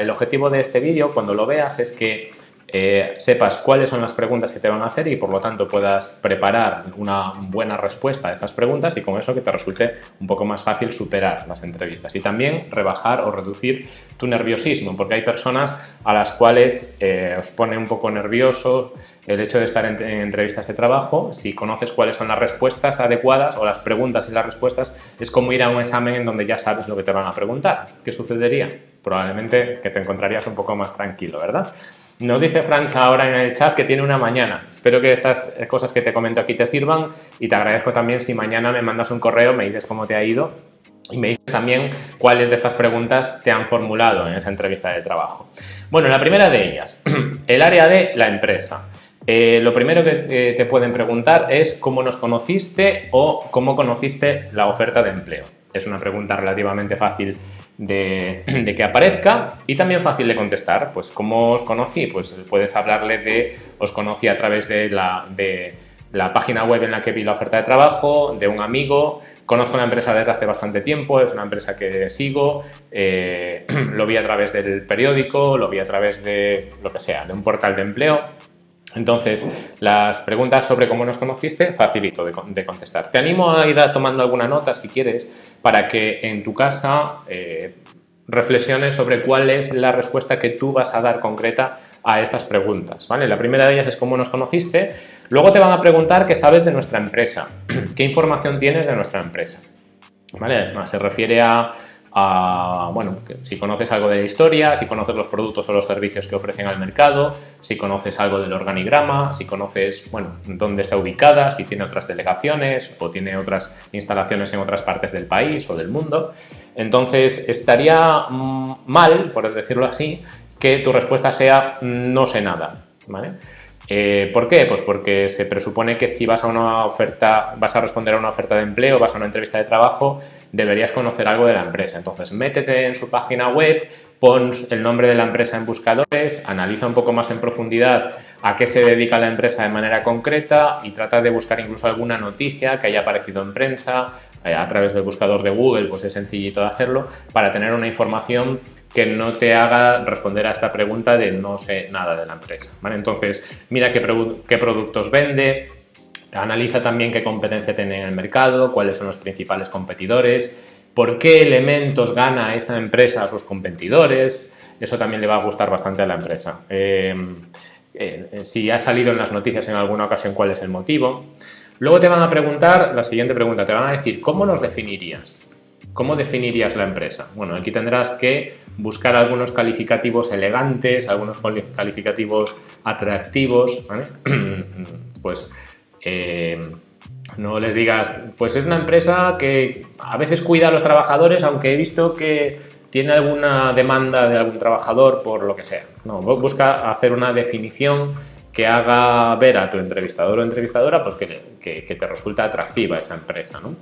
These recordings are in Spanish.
El objetivo de este vídeo, cuando lo veas, es que eh, sepas cuáles son las preguntas que te van a hacer y por lo tanto puedas preparar una buena respuesta a esas preguntas y con eso que te resulte un poco más fácil superar las entrevistas y también rebajar o reducir tu nerviosismo porque hay personas a las cuales eh, os pone un poco nervioso el hecho de estar en, en, entrevistas de trabajo, si conoces cuáles son las respuestas adecuadas o las preguntas y las respuestas, es como ir a un examen en donde ya sabes lo que te van a preguntar. ¿Qué sucedería? Probablemente que te encontrarías un poco más tranquilo, ¿verdad? Nos dice Frank ahora en el chat que tiene una mañana. Espero que estas cosas que te comento aquí te sirvan y te agradezco también si mañana me mandas un correo, me dices cómo te ha ido y me dices también cuáles de estas preguntas te han formulado en esa entrevista de trabajo. Bueno, la primera de ellas, el área de la empresa. Eh, lo primero que te pueden preguntar es cómo nos conociste o cómo conociste la oferta de empleo. Es una pregunta relativamente fácil de, que aparezca y también fácil de contestar. Pues, ¿cómo os conocí? Pues puedes hablarle de, os conocí a través de la, de la página web en la que vi la oferta de trabajo, de un amigo, conozco la empresa desde hace bastante tiempo, es una empresa que sigo, eh, lo vi a través del periódico, lo vi a través de lo que sea, de un portal de empleo, entonces, las preguntas sobre cómo nos conociste, facilito de, contestar. Te animo a ir tomando alguna nota si quieres para que en tu casa eh, reflexiones sobre cuál es la respuesta que tú vas a dar concreta a estas preguntas. ¿vale? La primera de ellas es cómo nos conociste, luego te van a preguntar qué sabes de nuestra empresa, qué información tienes de nuestra empresa. ¿Vale? Se refiere a bueno, si conoces algo de la historia, si conoces los productos o los servicios que ofrecen al mercado, si conoces algo del organigrama, si conoces, bueno, dónde está ubicada, si tiene otras delegaciones o tiene otras instalaciones en otras partes del país o del mundo. Entonces, estaría mm, mal, por decirlo así, que tu respuesta sea no sé nada, ¿vale? Eh, ¿Por qué? Pues porque se presupone que si vas a una oferta, vas a responder a una oferta de empleo, vas a una entrevista de trabajo, deberías conocer algo de la empresa. Entonces, métete en su página web, pon el nombre de la empresa en buscadores, analiza un poco más en profundidad a qué se dedica la empresa de manera concreta y trata de buscar incluso alguna noticia que haya aparecido en prensa, eh, a través del buscador de Google, pues es sencillito de hacerlo, para tener una información que no te haga responder a esta pregunta de no sé nada de la empresa. Entonces, mira qué, qué productos vende, analiza también qué competencia tiene en el mercado, cuáles son los principales competidores, por qué elementos gana esa empresa a sus competidores, eso también le va a gustar bastante a la empresa. Em, eh, si ha salido en las noticias en alguna ocasión, cuál es el motivo. Luego te van a preguntar, la siguiente pregunta, te van a decir, ¿cómo nos definirías? ¿Cómo definirías la empresa? Bueno, aquí tendrás que buscar algunos calificativos elegantes, algunos calificativos atractivos, pues eh, no les digas, pues es una empresa que a veces cuida a los trabajadores, aunque he visto que tiene alguna demanda de algún trabajador por lo que sea. No, busca hacer una definición que haga ver a tu entrevistador o entrevistadora pues que, te resulta atractiva esa empresa. ¿no?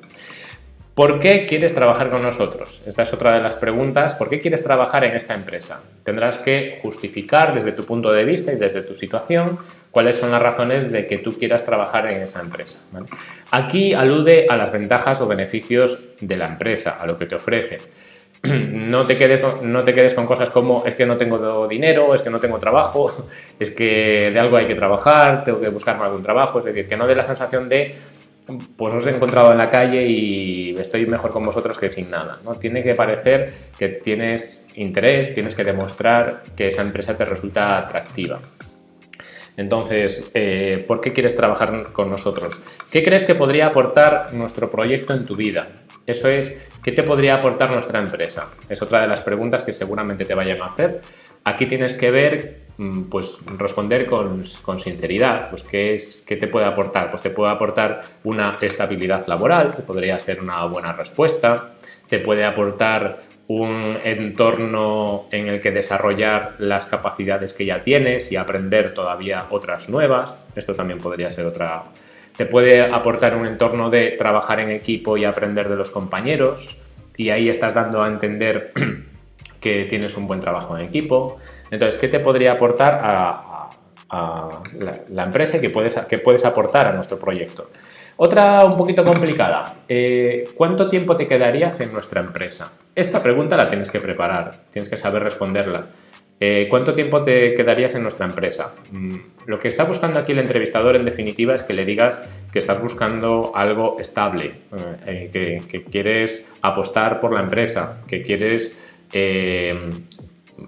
¿Por qué quieres trabajar con nosotros? Esta es otra de las preguntas. ¿Por qué quieres trabajar en esta empresa? Tendrás que justificar desde tu punto de vista y desde tu situación cuáles son las razones de que tú quieras trabajar en esa empresa. Aquí alude a las ventajas o beneficios de la empresa, a lo que te ofrece. no te, quedes con, no te quedes con cosas como es que no tengo dinero, es que no tengo trabajo, es que de algo hay que trabajar, tengo que buscarme algún trabajo, es decir, que no dé la sensación de pues os he encontrado en la calle y estoy mejor con vosotros que sin nada. ¿no? Tiene que parecer que tienes interés, tienes que demostrar que esa empresa te resulta atractiva. Entonces, eh, ¿por qué quieres trabajar con nosotros? ¿Qué crees que podría aportar nuestro proyecto en tu vida? Eso es, ¿qué te podría aportar nuestra empresa? Es otra de las preguntas que seguramente te vayan a hacer. Aquí tienes que ver, pues responder con, sinceridad, pues ¿qué, es, ¿qué te puede aportar? Pues te puede aportar una estabilidad laboral, que podría ser una buena respuesta, te puede aportar un entorno en el que desarrollar las capacidades que ya tienes y aprender todavía otras nuevas. Esto también podría ser otra... Te puede aportar un entorno de trabajar en equipo y aprender de los compañeros y ahí estás dando a entender que tienes un buen trabajo en equipo. Entonces, ¿qué te podría aportar a, la, empresa y que puedes, que puedes aportar a nuestro proyecto? Otra un poquito complicada. Eh, ¿Cuánto tiempo te quedarías en nuestra empresa? esta pregunta la tienes que preparar, tienes que saber responderla. Eh, ¿Cuánto tiempo te quedarías en nuestra empresa? Mm, lo que está buscando aquí el entrevistador en definitiva es que le digas que estás buscando algo estable, eh, que, quieres apostar por la empresa, que quieres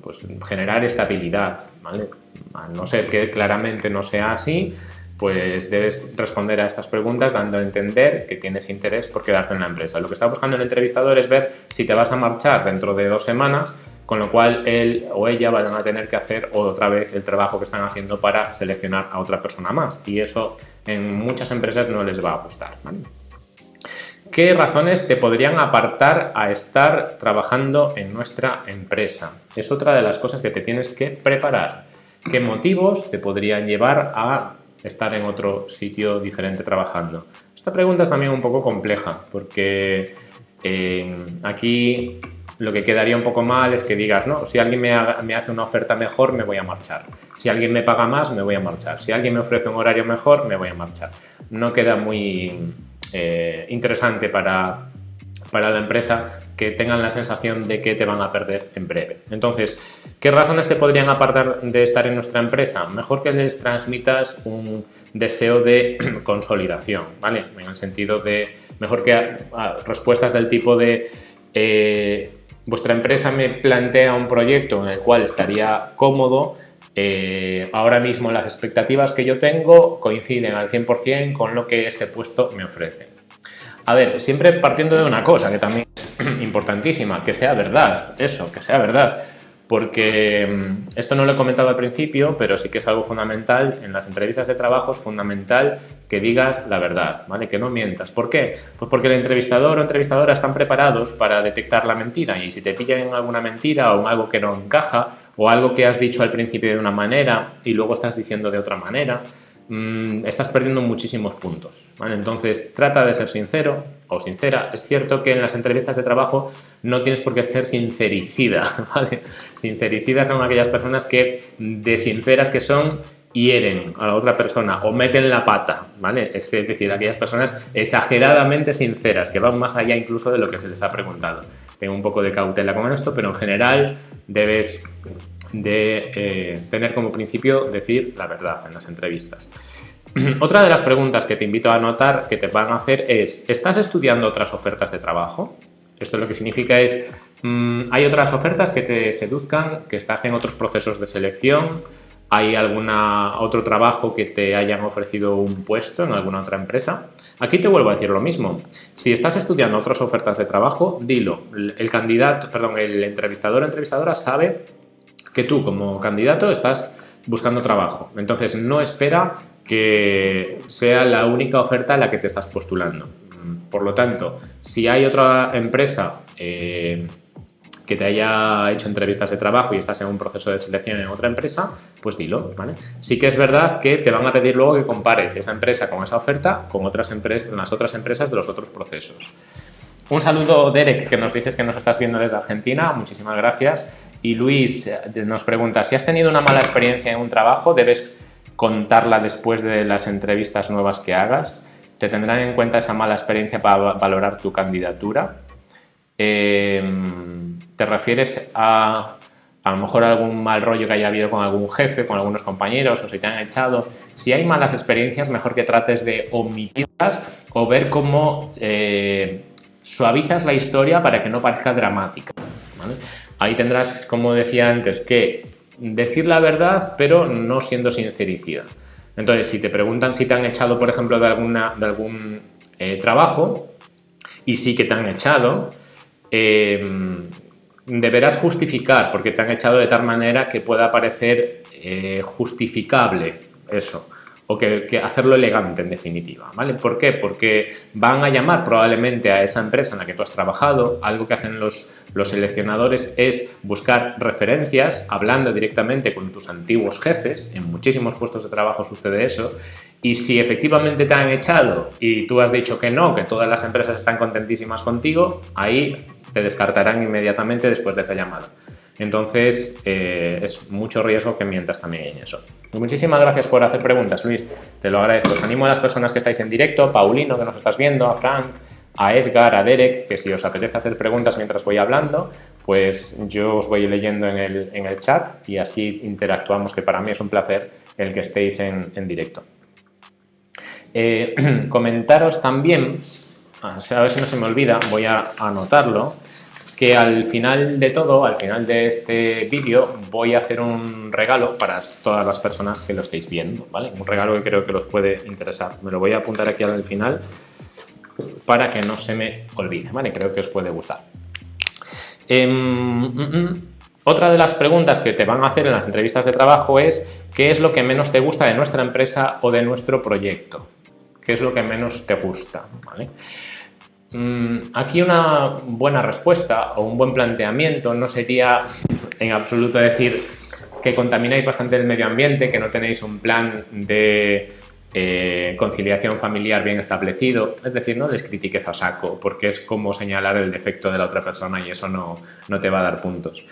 pues, generar estabilidad. ¿vale? A no ser que claramente no sea así, pues debes responder a estas preguntas dando a entender que tienes interés por quedarte en la empresa. Lo que está buscando el entrevistador es ver si te vas a marchar dentro de dos semanas con lo cual él o ella van a tener que hacer otra vez el trabajo que están haciendo para seleccionar a otra persona más y eso en muchas empresas no les va a gustar. ¿Qué razones te podrían apartar a estar trabajando en nuestra empresa? Es otra de las cosas que te tienes que preparar. ¿Qué motivos te podrían llevar a estar en otro sitio diferente trabajando? Esta pregunta es también un poco compleja porque eh, aquí lo que quedaría un poco mal es que digas, no, si alguien me, hace una oferta mejor, me voy a marchar. Si alguien me paga más, me voy a marchar. Si alguien me ofrece un horario mejor, me voy a marchar. No queda muy eh, interesante para, para la empresa que tengan la sensación de que te van a perder en breve. Entonces, ¿qué razones te podrían apartar de estar en nuestra empresa? Mejor que les transmitas un deseo de consolidación, ¿vale? En el sentido de, mejor que respuestas del tipo de eh, vuestra empresa me plantea un proyecto en el cual estaría cómodo, eh, ahora mismo las expectativas que yo tengo coinciden al 100% con lo que este puesto me ofrece. A ver, siempre partiendo de una cosa que también es importantísima, que sea verdad, eso, que sea verdad porque mm, esto no lo he comentado al principio, pero sí que es algo fundamental, en las entrevistas de trabajo es fundamental que digas la verdad, ¿vale? Que no mientas. ¿Por qué? Pues porque el entrevistador o entrevistadora están preparados para detectar la mentira y si te pillan en alguna mentira o en algo que no encaja o algo que has dicho al principio de una manera y luego estás diciendo de otra manera, Mm, estás perdiendo muchísimos puntos. Entonces, trata de ser sincero o sincera. Es cierto que en las entrevistas de trabajo no tienes por qué ser sincericida. ¿vale? Sincericidas son aquellas personas que, de sinceras que son, hieren a la otra persona o meten la pata. ¿vale? Es decir, aquellas personas exageradamente sinceras, que van más allá incluso de lo que se les ha preguntado. Tengo un poco de cautela con esto, pero en general debes de eh, tener como principio decir la verdad en las entrevistas. Otra de las preguntas que te invito a anotar que te van a hacer es, ¿estás estudiando otras ofertas de trabajo? Esto lo que significa es, mm, ¿hay otras ofertas que te seduzcan, que estás en otros procesos de selección? ¿Hay algún otro trabajo que te hayan ofrecido un puesto en alguna otra empresa? Aquí te vuelvo a decir lo mismo. Si estás estudiando otras ofertas de trabajo, dilo. El candidato, perdón, el entrevistador o entrevistadora sabe que tú como candidato estás buscando trabajo. Entonces no espera que sea la única oferta a la que te estás postulando. Por lo tanto, si hay otra empresa eh, que te haya hecho entrevistas de trabajo y estás en un proceso de selección en otra empresa, pues dilo, ¿vale? Sí que es verdad que te van a pedir luego que compares esa empresa con esa oferta con otras empresas, las otras empresas de los otros procesos. Un saludo, Derek, que nos dices que nos estás viendo desde Argentina. Muchísimas gracias. Y Luis eh, nos pregunta, si has tenido una mala experiencia en un trabajo, ¿debes contarla después de las entrevistas nuevas que hagas? ¿Te tendrán en cuenta esa mala experiencia para valorar tu candidatura? Em, ¿Te refieres a a lo mejor algún mal rollo que haya habido con algún jefe, con algunos compañeros o si te han echado? Si hay malas experiencias, mejor que trates de omitirlas o ver cómo... Eh, suavizas la historia para que no parezca dramática. Ahí tendrás, como decía antes, que decir la verdad, pero no siendo sincericida. Entonces, si te preguntan si te han echado, por ejemplo, de, algún eh, trabajo, y sí que te han echado, eh, deberás justificar, porque te han echado de tal manera que pueda parecer eh, justificable eso o que, hacerlo elegante en definitiva, ¿vale? ¿Por qué? Porque van a llamar probablemente a esa empresa en la que tú has trabajado, algo que hacen los, los seleccionadores es buscar referencias hablando directamente con tus antiguos jefes, en muchísimos puestos de trabajo sucede eso, y si efectivamente te han echado y tú has dicho que no, que todas las empresas están contentísimas contigo, ahí te descartarán inmediatamente después de esa llamada. Entonces, eh, es mucho riesgo que mientas también en eso. muchísimas gracias por hacer preguntas, Luis. Te lo agradezco. Os animo a las personas que estáis en directo, Paulino, que nos estás viendo, a Frank, a Edgar, a Derek, que si os apetece hacer preguntas mientras voy hablando, pues yo os voy leyendo en el, chat y así interactuamos, que para mí es un placer el que estéis en, directo. Eh, comentaros también, a ver si no se me olvida, voy a anotarlo, que al final de todo, al final de este vídeo, voy a hacer un regalo para todas las personas que lo estéis viendo, ¿vale? Un regalo que creo que los puede interesar. Me lo voy a apuntar aquí al final para que no se me olvide, ¿vale? Creo que os puede gustar. Em, mm, mm. otra de las preguntas que te van a hacer en las entrevistas de trabajo es ¿qué es lo que menos te gusta de nuestra empresa o de nuestro proyecto? ¿Qué es lo que menos te gusta? ¿vale? Mm, aquí una buena respuesta o un buen planteamiento no sería en absoluto decir que contamináis bastante el medio ambiente, que no tenéis un plan de eh, conciliación familiar bien establecido, es decir, no les critiques a saco, porque es como señalar el defecto de la otra persona y eso no, no te va a dar puntos.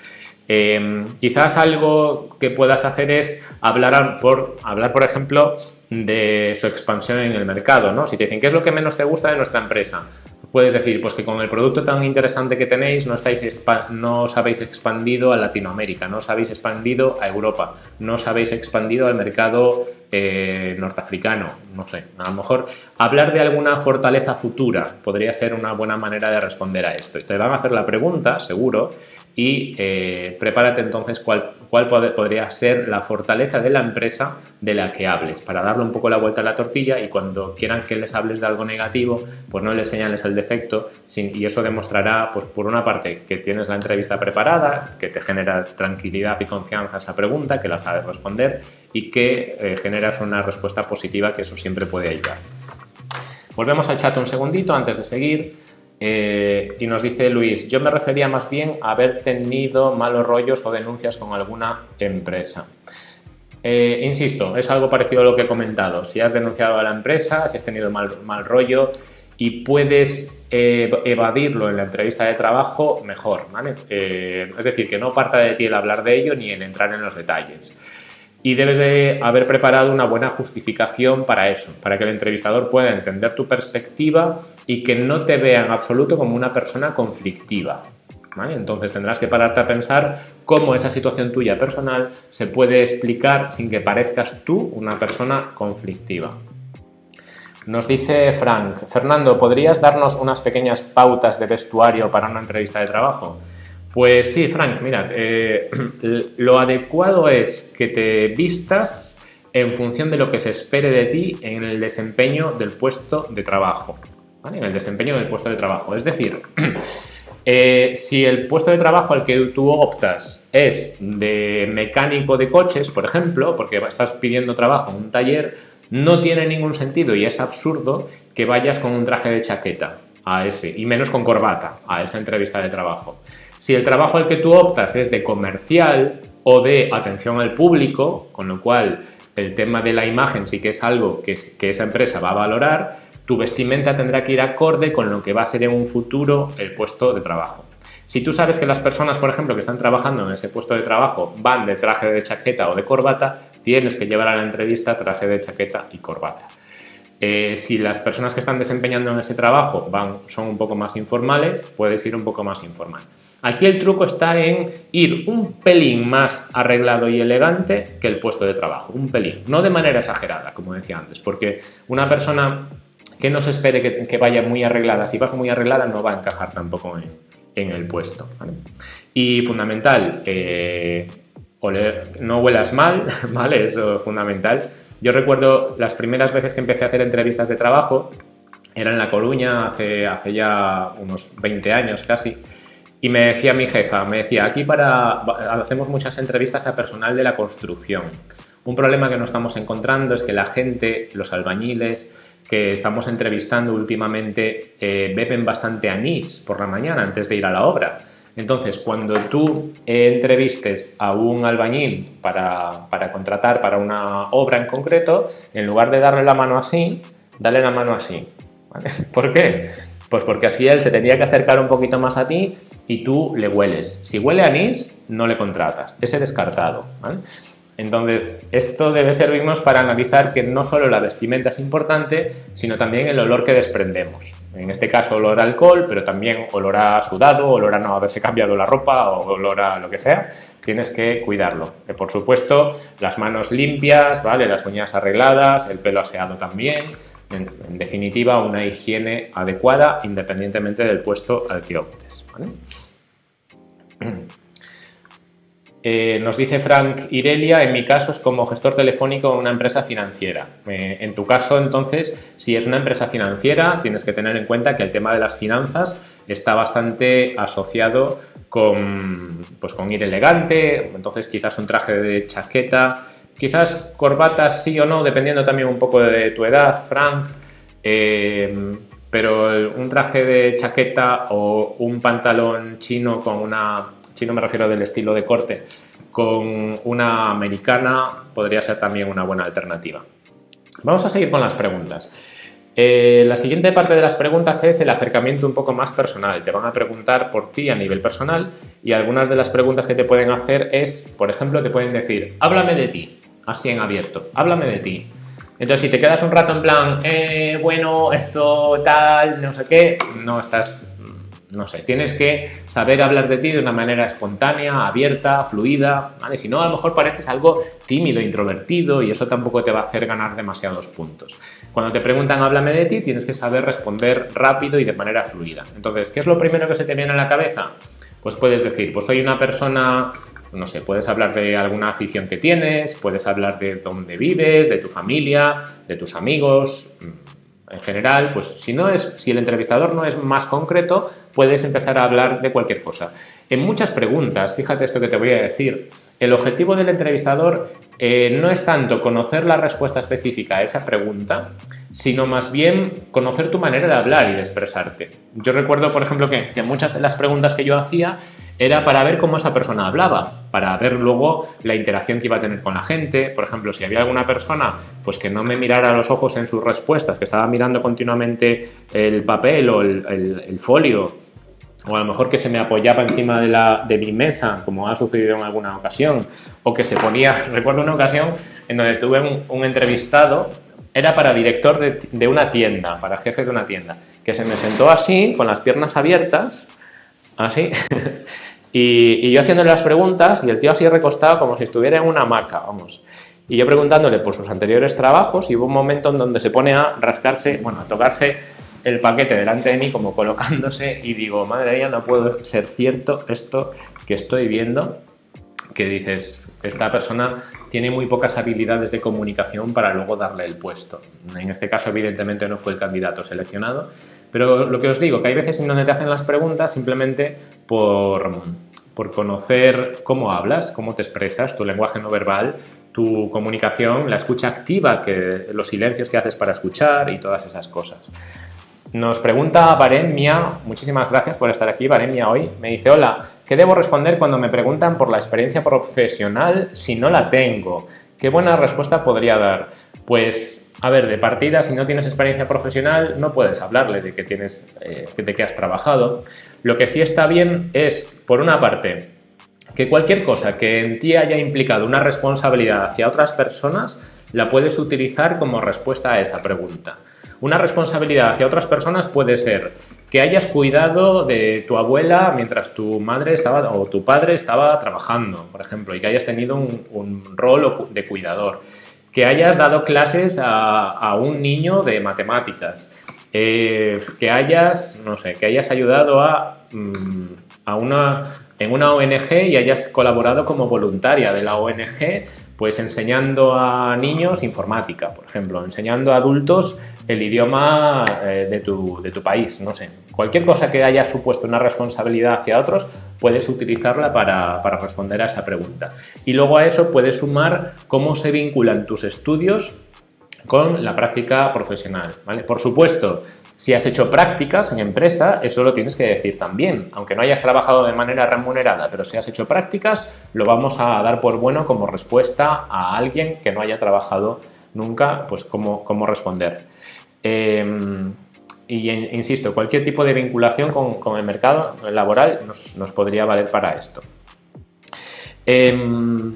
Em, quizás algo que puedas hacer es hablar por, hablar, por ejemplo, de su expansión en el mercado. ¿no? Si te dicen, ¿qué es lo que menos te gusta de nuestra empresa? Puedes decir pues que con el producto tan interesante que tenéis no, estáis no os habéis expandido a Latinoamérica, no os habéis expandido a Europa, no os habéis expandido al mercado eh, norteafricano, no sé. A lo mejor hablar de alguna fortaleza futura podría ser una buena manera de responder a esto. Te van a hacer la pregunta, seguro, y eh, prepárate entonces cuál, cuál podría ser la fortaleza de la empresa de la que hables, para darle un poco la vuelta a la tortilla y cuando quieran que les hables de algo negativo, pues no les señales el defecto y eso demostrará, pues por una parte, que tienes la entrevista preparada, que te genera tranquilidad y confianza esa pregunta, que la sabes responder y que eh, generas una respuesta positiva, que eso siempre puede ayudar. Volvemos al chat un segundito antes de seguir. Eh, y nos dice Luis, yo me refería más bien a haber tenido malos rollos o denuncias con alguna empresa. Eh, insisto, es algo parecido a lo que he comentado. Si has denunciado a la empresa, si has tenido mal, rollo y puedes eh, evadirlo en la entrevista de trabajo, mejor. es decir, que no parta de ti el hablar de ello ni el entrar en los detalles y debes de haber preparado una buena justificación para eso, para que el entrevistador pueda entender tu perspectiva y que no te vea en absoluto como una persona conflictiva. Entonces tendrás que pararte a pensar cómo esa situación tuya personal se puede explicar sin que parezcas tú una persona conflictiva. Nos dice Frank, Fernando, ¿podrías darnos unas pequeñas pautas de vestuario para una entrevista de trabajo? Pues sí, Frank, mira, eh, lo adecuado es que te vistas en función de lo que se espere de ti en el desempeño del puesto de trabajo. En el desempeño del puesto de trabajo. Es decir, eh, si el puesto de trabajo al que tú optas es de mecánico de coches, por ejemplo, porque estás pidiendo trabajo en un taller, no tiene ningún sentido y es absurdo que vayas con un traje de chaqueta a ese, y menos con corbata a esa entrevista de trabajo. Si el trabajo al que tú optas es de comercial o de atención al público, con lo cual el tema de la imagen sí que es algo que, esa empresa va a valorar, tu vestimenta tendrá que ir acorde con lo que va a ser en un futuro el puesto de trabajo. Si tú sabes que las personas, por ejemplo, que están trabajando en ese puesto de trabajo van de traje de chaqueta o de corbata, tienes que llevar a la entrevista traje de chaqueta y corbata. Eh, si las personas que están desempeñando en ese trabajo van, son un poco más informales, puedes ir un poco más informal. Aquí el truco está en ir un pelín más arreglado y elegante que el puesto de trabajo, un pelín, no de manera exagerada, como decía antes, porque una persona que no se espere que, vaya muy arreglada, si vas muy arreglada no va a encajar tampoco en, el puesto. Y fundamental, eh, no huelas mal, ¿vale? Eso es fundamental. Yo recuerdo las primeras veces que empecé a hacer entrevistas de trabajo, era en La Coruña, hace, hace ya unos 20 años casi, y me decía mi jefa, me decía, aquí para hacemos muchas entrevistas a personal de la construcción. Un problema que nos estamos encontrando es que la gente, los albañiles, que estamos entrevistando últimamente, eh, beben bastante anís por la mañana antes de ir a la obra. Entonces, cuando tú entrevistes a un albañil para, contratar para una obra en concreto, en lugar de darle la mano así, dale la mano así. ¿Por qué? Pues porque así él se tendría que acercar un poquito más a ti y tú le hueles. Si huele a anís, no le contratas. Ese descartado. Entonces, esto debe servirnos para analizar que no solo la vestimenta es importante, sino también el olor que desprendemos. En este caso, olor a alcohol, pero también olor a sudado, olor a no haberse cambiado la ropa o olor a lo que sea. Tienes que cuidarlo. por supuesto, las manos limpias, ¿vale? las uñas arregladas, el pelo aseado también. En, definitiva, una higiene adecuada independientemente del puesto al que optes. Eh, nos dice Frank Irelia, en mi caso es como gestor telefónico en una empresa financiera. Eh, en tu caso, entonces, si es una empresa financiera, tienes que tener en cuenta que el tema de las finanzas está bastante asociado con, pues, con ir elegante, entonces quizás un traje de chaqueta, quizás corbatas sí o no, dependiendo también un poco de tu edad, Frank, eh, pero un traje de chaqueta o un pantalón chino con una si no me refiero del estilo de corte, con una americana podría ser también una buena alternativa. Vamos a seguir con las preguntas. Eh, la siguiente parte de las preguntas es el acercamiento un poco más personal. Te van a preguntar por ti a nivel personal y algunas de las preguntas que te pueden hacer es, por ejemplo, te pueden decir, háblame de ti, así en abierto, háblame de ti. Entonces, si te quedas un rato en plan, eh, bueno, esto tal, no sé qué, no estás no sé, tienes que saber hablar de ti de una manera espontánea, abierta, fluida, ¿vale? Si no, a lo mejor pareces algo tímido, introvertido y eso tampoco te va a hacer ganar demasiados puntos. Cuando te preguntan háblame de ti, tienes que saber responder rápido y de manera fluida. Entonces, ¿qué es lo primero que se te viene a la cabeza? Pues puedes decir, pues soy una persona no sé, puedes hablar de alguna afición que tienes, puedes hablar de dónde vives, de tu familia, de tus amigos, en general, pues si, no es, si el entrevistador no es más concreto, puedes empezar a hablar de cualquier cosa. En muchas preguntas, fíjate esto que te voy a decir, el objetivo del entrevistador eh, no es tanto conocer la respuesta específica a esa pregunta, sino más bien conocer tu manera de hablar y de expresarte. Yo recuerdo, por ejemplo, que, que muchas de las preguntas que yo hacía era para ver cómo esa persona hablaba, para ver luego la interacción que iba a tener con la gente. Por ejemplo, si había alguna persona pues que no me mirara los ojos en sus respuestas, que estaba mirando continuamente el papel o el, folio, o a lo mejor que se me apoyaba encima de, la, de mi mesa, como ha sucedido en alguna ocasión, o que se ponía, recuerdo una ocasión en donde tuve un, entrevistado, era para director de, de una tienda, para jefe de una tienda, que se me sentó así, con las piernas abiertas, así, y, yo haciéndole las preguntas y el tío así recostado como si estuviera en una hamaca, vamos. Y yo preguntándole por sus anteriores trabajos y hubo un momento en donde se pone a rascarse, bueno, a tocarse el paquete delante de mí como colocándose y digo, madre mía, no puedo ser cierto esto que estoy viendo, que dices, esta persona tiene muy pocas habilidades de comunicación para luego darle el puesto. En este caso, evidentemente, no fue el candidato seleccionado, pero lo que os digo, que hay veces en donde te hacen las preguntas simplemente por, por conocer cómo hablas, cómo te expresas, tu lenguaje no verbal, tu comunicación, la escucha activa, que, los silencios que haces para escuchar y todas esas cosas. Nos pregunta Baremia, muchísimas gracias por estar aquí, Baremia, hoy. Me dice, hola, ¿qué debo responder cuando me preguntan por la experiencia profesional si no la tengo? ¿Qué buena respuesta podría dar? Pues, a ver, de partida, si no tienes experiencia profesional, no puedes hablarle de que, tienes, eh, de que has trabajado. Lo que sí está bien es, por una parte, que cualquier cosa que en ti haya implicado una responsabilidad hacia otras personas, la puedes utilizar como respuesta a esa pregunta. Una responsabilidad hacia otras personas puede ser que hayas cuidado de tu abuela mientras tu madre estaba o tu padre estaba trabajando, por ejemplo, y que hayas tenido un, rol de cuidador. Que hayas dado clases a, un niño de matemáticas. Eh, que hayas, no sé, que hayas ayudado a, mm, una, en una ONG y hayas colaborado como voluntaria de la ONG pues enseñando a niños informática, por ejemplo, enseñando a adultos el idioma eh, de, tu, de, tu, país, no sé. Cualquier cosa que haya supuesto una responsabilidad hacia otros, puedes utilizarla para, para responder a esa pregunta. Y luego a eso puedes sumar cómo se vinculan tus estudios con la práctica profesional. ¿vale? Por supuesto, si has hecho prácticas en empresa, eso lo tienes que decir también. Aunque no hayas trabajado de manera remunerada, pero si has hecho prácticas, lo vamos a dar por bueno como respuesta a alguien que no haya trabajado nunca, pues cómo, cómo responder. Em, y insisto, cualquier tipo de vinculación con, el mercado laboral nos, podría valer para esto. Em,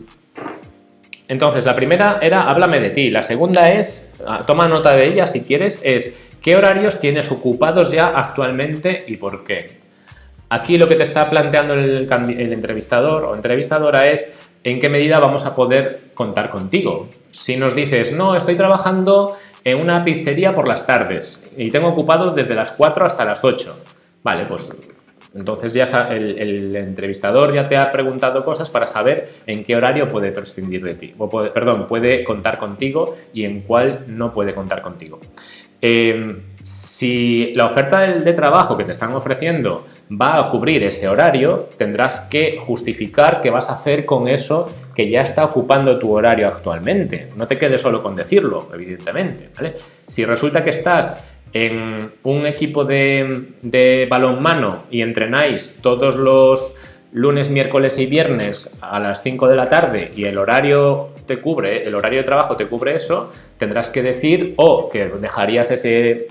Entonces, la primera era háblame de ti. La segunda es, ah, toma nota de ella si quieres, es qué horarios tienes ocupados ya actualmente y por qué. Aquí lo que te está planteando el, el entrevistador o entrevistadora es en qué medida vamos a poder contar contigo. Si nos dices, no, estoy trabajando en una pizzería por las tardes y tengo ocupado desde las 4 hasta las 8. Vale, pues entonces ya el, entrevistador ya te ha preguntado cosas para saber en qué horario puede prescindir de ti, o perdón, puede contar contigo y en cuál no puede contar contigo. Em, si la oferta de, trabajo que te están ofreciendo va a cubrir ese horario, tendrás que justificar qué vas a hacer con eso que ya está ocupando tu horario actualmente. No te quedes solo con decirlo, evidentemente. Si resulta que estás en un equipo de, de balonmano y entrenáis todos los lunes, miércoles y viernes a las 5 de la tarde y el horario te cubre, el horario de trabajo te cubre eso, tendrás que decir o que dejarías ese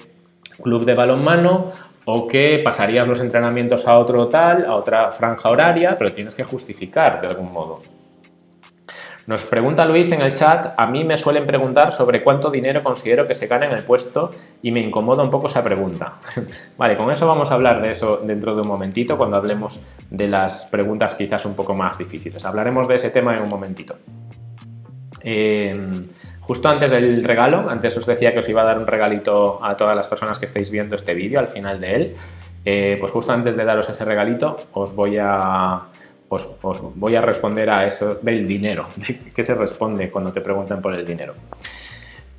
club de balonmano o que pasarías los entrenamientos a otro tal, a otra franja horaria, pero tienes que justificar de algún modo. Nos pregunta Luis en el chat, a mí me suelen preguntar sobre cuánto dinero considero que se gana en el puesto y me incomoda un poco esa pregunta. vale, con eso vamos a hablar de eso dentro de un momentito cuando hablemos de las preguntas quizás un poco más difíciles. Hablaremos de ese tema en un momentito. Em, justo antes del regalo, antes os decía que os iba a dar un regalito a todas las personas que estáis viendo este vídeo al final de él, eh, pues justo antes de daros ese regalito os voy a os, voy a responder a eso del dinero. ¿Qué se responde cuando te preguntan por el dinero?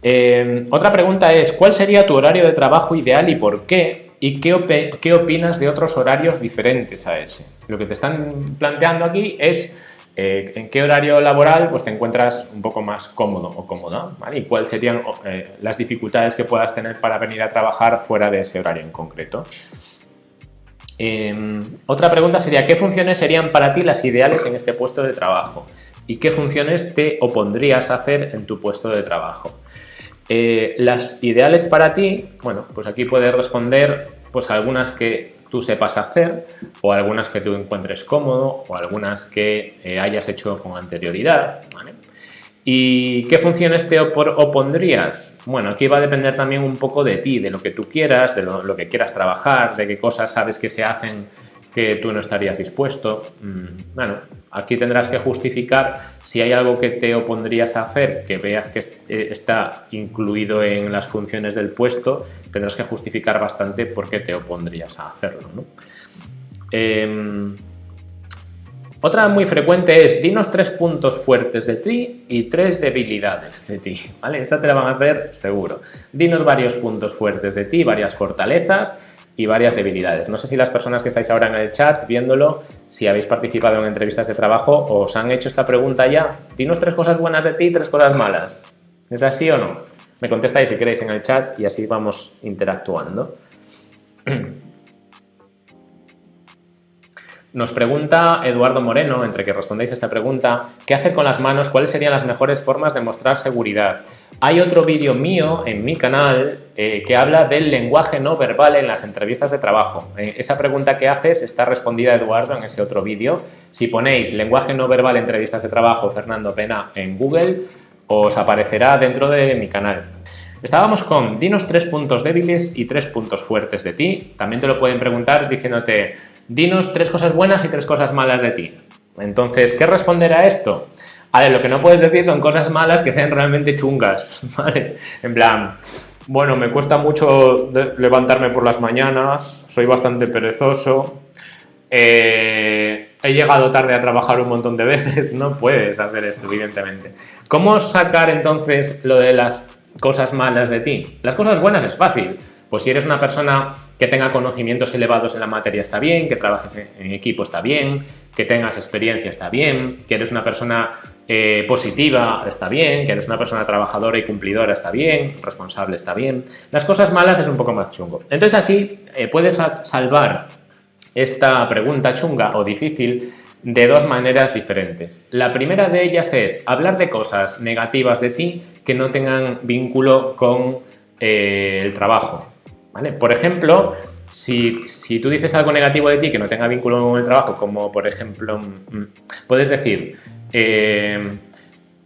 Eh, otra pregunta es, ¿cuál sería tu horario de trabajo ideal y por qué? ¿Y qué, qué, opinas de otros horarios diferentes a ese? Lo que te están planteando aquí es eh, en qué horario laboral pues, te encuentras un poco más cómodo o cómoda y cuáles serían eh, las dificultades que puedas tener para venir a trabajar fuera de ese horario en concreto. Em, otra pregunta sería, ¿qué funciones serían para ti las ideales en este puesto de trabajo? ¿Y qué funciones te opondrías a hacer en tu puesto de trabajo? Eh, las ideales para ti, bueno, pues aquí puedes responder pues algunas que tú sepas hacer o algunas que tú encuentres cómodo o algunas que eh, hayas hecho con anterioridad, ¿vale? ¿Y qué funciones te opondrías? Bueno, aquí va a depender también un poco de ti, de lo que tú quieras, de lo, que quieras trabajar, de qué cosas sabes que se hacen que tú no estarías dispuesto. Mm, bueno, aquí tendrás que justificar si hay algo que te opondrías a hacer, que veas que eh, está incluido en las funciones del puesto, tendrás que justificar bastante por qué te opondrías a hacerlo. ¿no? Em, otra muy frecuente es, dinos tres puntos fuertes de ti y tres debilidades de ti, ¿vale? Esta te la van a hacer seguro. Dinos varios puntos fuertes de ti, varias fortalezas y varias debilidades. No sé si las personas que estáis ahora en el chat viéndolo, si habéis participado en entrevistas de trabajo, os han hecho esta pregunta ya. Dinos tres cosas buenas de ti y tres cosas malas. ¿Es así o no? Me contestáis si queréis en el chat y así vamos interactuando. Nos pregunta Eduardo Moreno, entre que respondéis a esta pregunta, ¿qué hacer con las manos? ¿Cuáles serían las mejores formas de mostrar seguridad? Hay otro vídeo mío en mi canal eh, que habla del lenguaje no verbal en las entrevistas de trabajo. Eh, esa pregunta que haces está respondida Eduardo en ese otro vídeo. Si ponéis lenguaje no verbal entrevistas de trabajo Fernando Pena en Google, os aparecerá dentro de mi canal. Estábamos con dinos tres puntos débiles y tres puntos fuertes de ti. También te lo pueden preguntar diciéndote dinos tres cosas buenas y tres cosas malas de ti. Entonces, ¿qué responder a esto? A ver, lo que no puedes decir son cosas malas que sean realmente chungas, ¿vale? En plan, bueno, me cuesta mucho levantarme por las mañanas, soy bastante perezoso, eh, he llegado tarde a trabajar un montón de veces, no puedes hacer esto, evidentemente. ¿Cómo sacar entonces lo de las cosas malas de ti? Las cosas buenas es fácil, pues si eres una persona que tenga conocimientos elevados en la materia está bien, que trabajes en equipo está bien, que tengas experiencia está bien, que eres una persona eh, positiva está bien, que eres una persona trabajadora y cumplidora está bien, responsable está bien. Las cosas malas es un poco más chungo. Entonces aquí eh, puedes salvar esta pregunta chunga o difícil de dos maneras diferentes. La primera de ellas es hablar de cosas negativas de ti que no tengan vínculo con eh, el trabajo. Por ejemplo, si, tú dices algo negativo de ti que no tenga vínculo con el trabajo, como por ejemplo, mm, puedes decir, eh,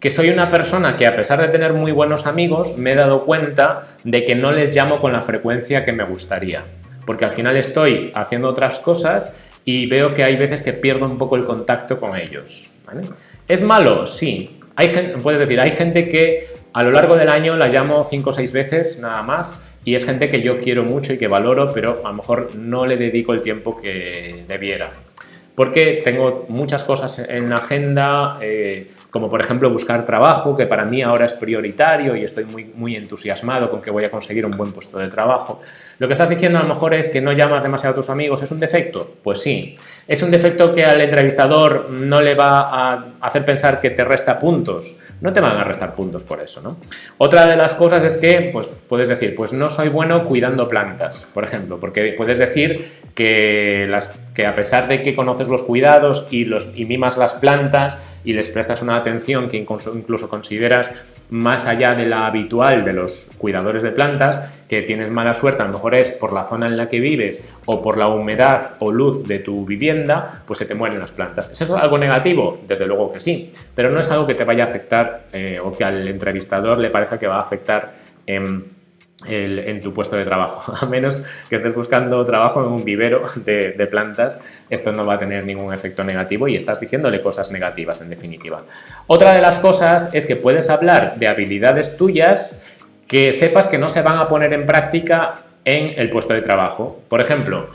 que soy una persona que a pesar de tener muy buenos amigos, me he dado cuenta de que no les llamo con la frecuencia que me gustaría. Porque al final estoy haciendo otras cosas y veo que hay veces que pierdo un poco el contacto con ellos. ¿Es malo? Sí. Hay gente, puedes decir, hay gente que a lo largo del año la llamo 5 o 6 veces nada más y es gente que yo quiero mucho y que valoro, pero a lo mejor no le dedico el tiempo que debiera. Porque tengo muchas cosas en la agenda, eh, como por ejemplo buscar trabajo, que para mí ahora es prioritario y estoy muy, muy entusiasmado con que voy a conseguir un buen puesto de trabajo. Lo que estás diciendo a lo mejor es que no llamas demasiado a tus amigos, ¿es un defecto? Pues sí. ¿Es un defecto que al entrevistador no le va a hacer pensar que te resta puntos? No te van a restar puntos por eso, ¿no? Otra de las cosas es que, pues puedes decir, pues no soy bueno cuidando plantas, por ejemplo, porque puedes decir que, a pesar de que conoces los cuidados y, los, y mimas las plantas y les prestas una atención que incluso consideras más allá de la habitual de los cuidadores de plantas, que tienes mala suerte, a lo mejor es por la zona en la que vives o por la humedad o luz de tu vivienda, pues se te mueren las plantas. ¿Es eso algo negativo? Desde luego que sí, pero no es algo que te vaya a afectar eh, o que al entrevistador le parezca que va a afectar en en tu puesto de trabajo. A menos que estés buscando trabajo en un vivero de, plantas, esto no va a tener ningún efecto negativo y estás diciéndole cosas negativas en definitiva. Otra de las cosas es que puedes hablar de habilidades tuyas que sepas que no se van a poner en práctica en el puesto de trabajo. Por ejemplo,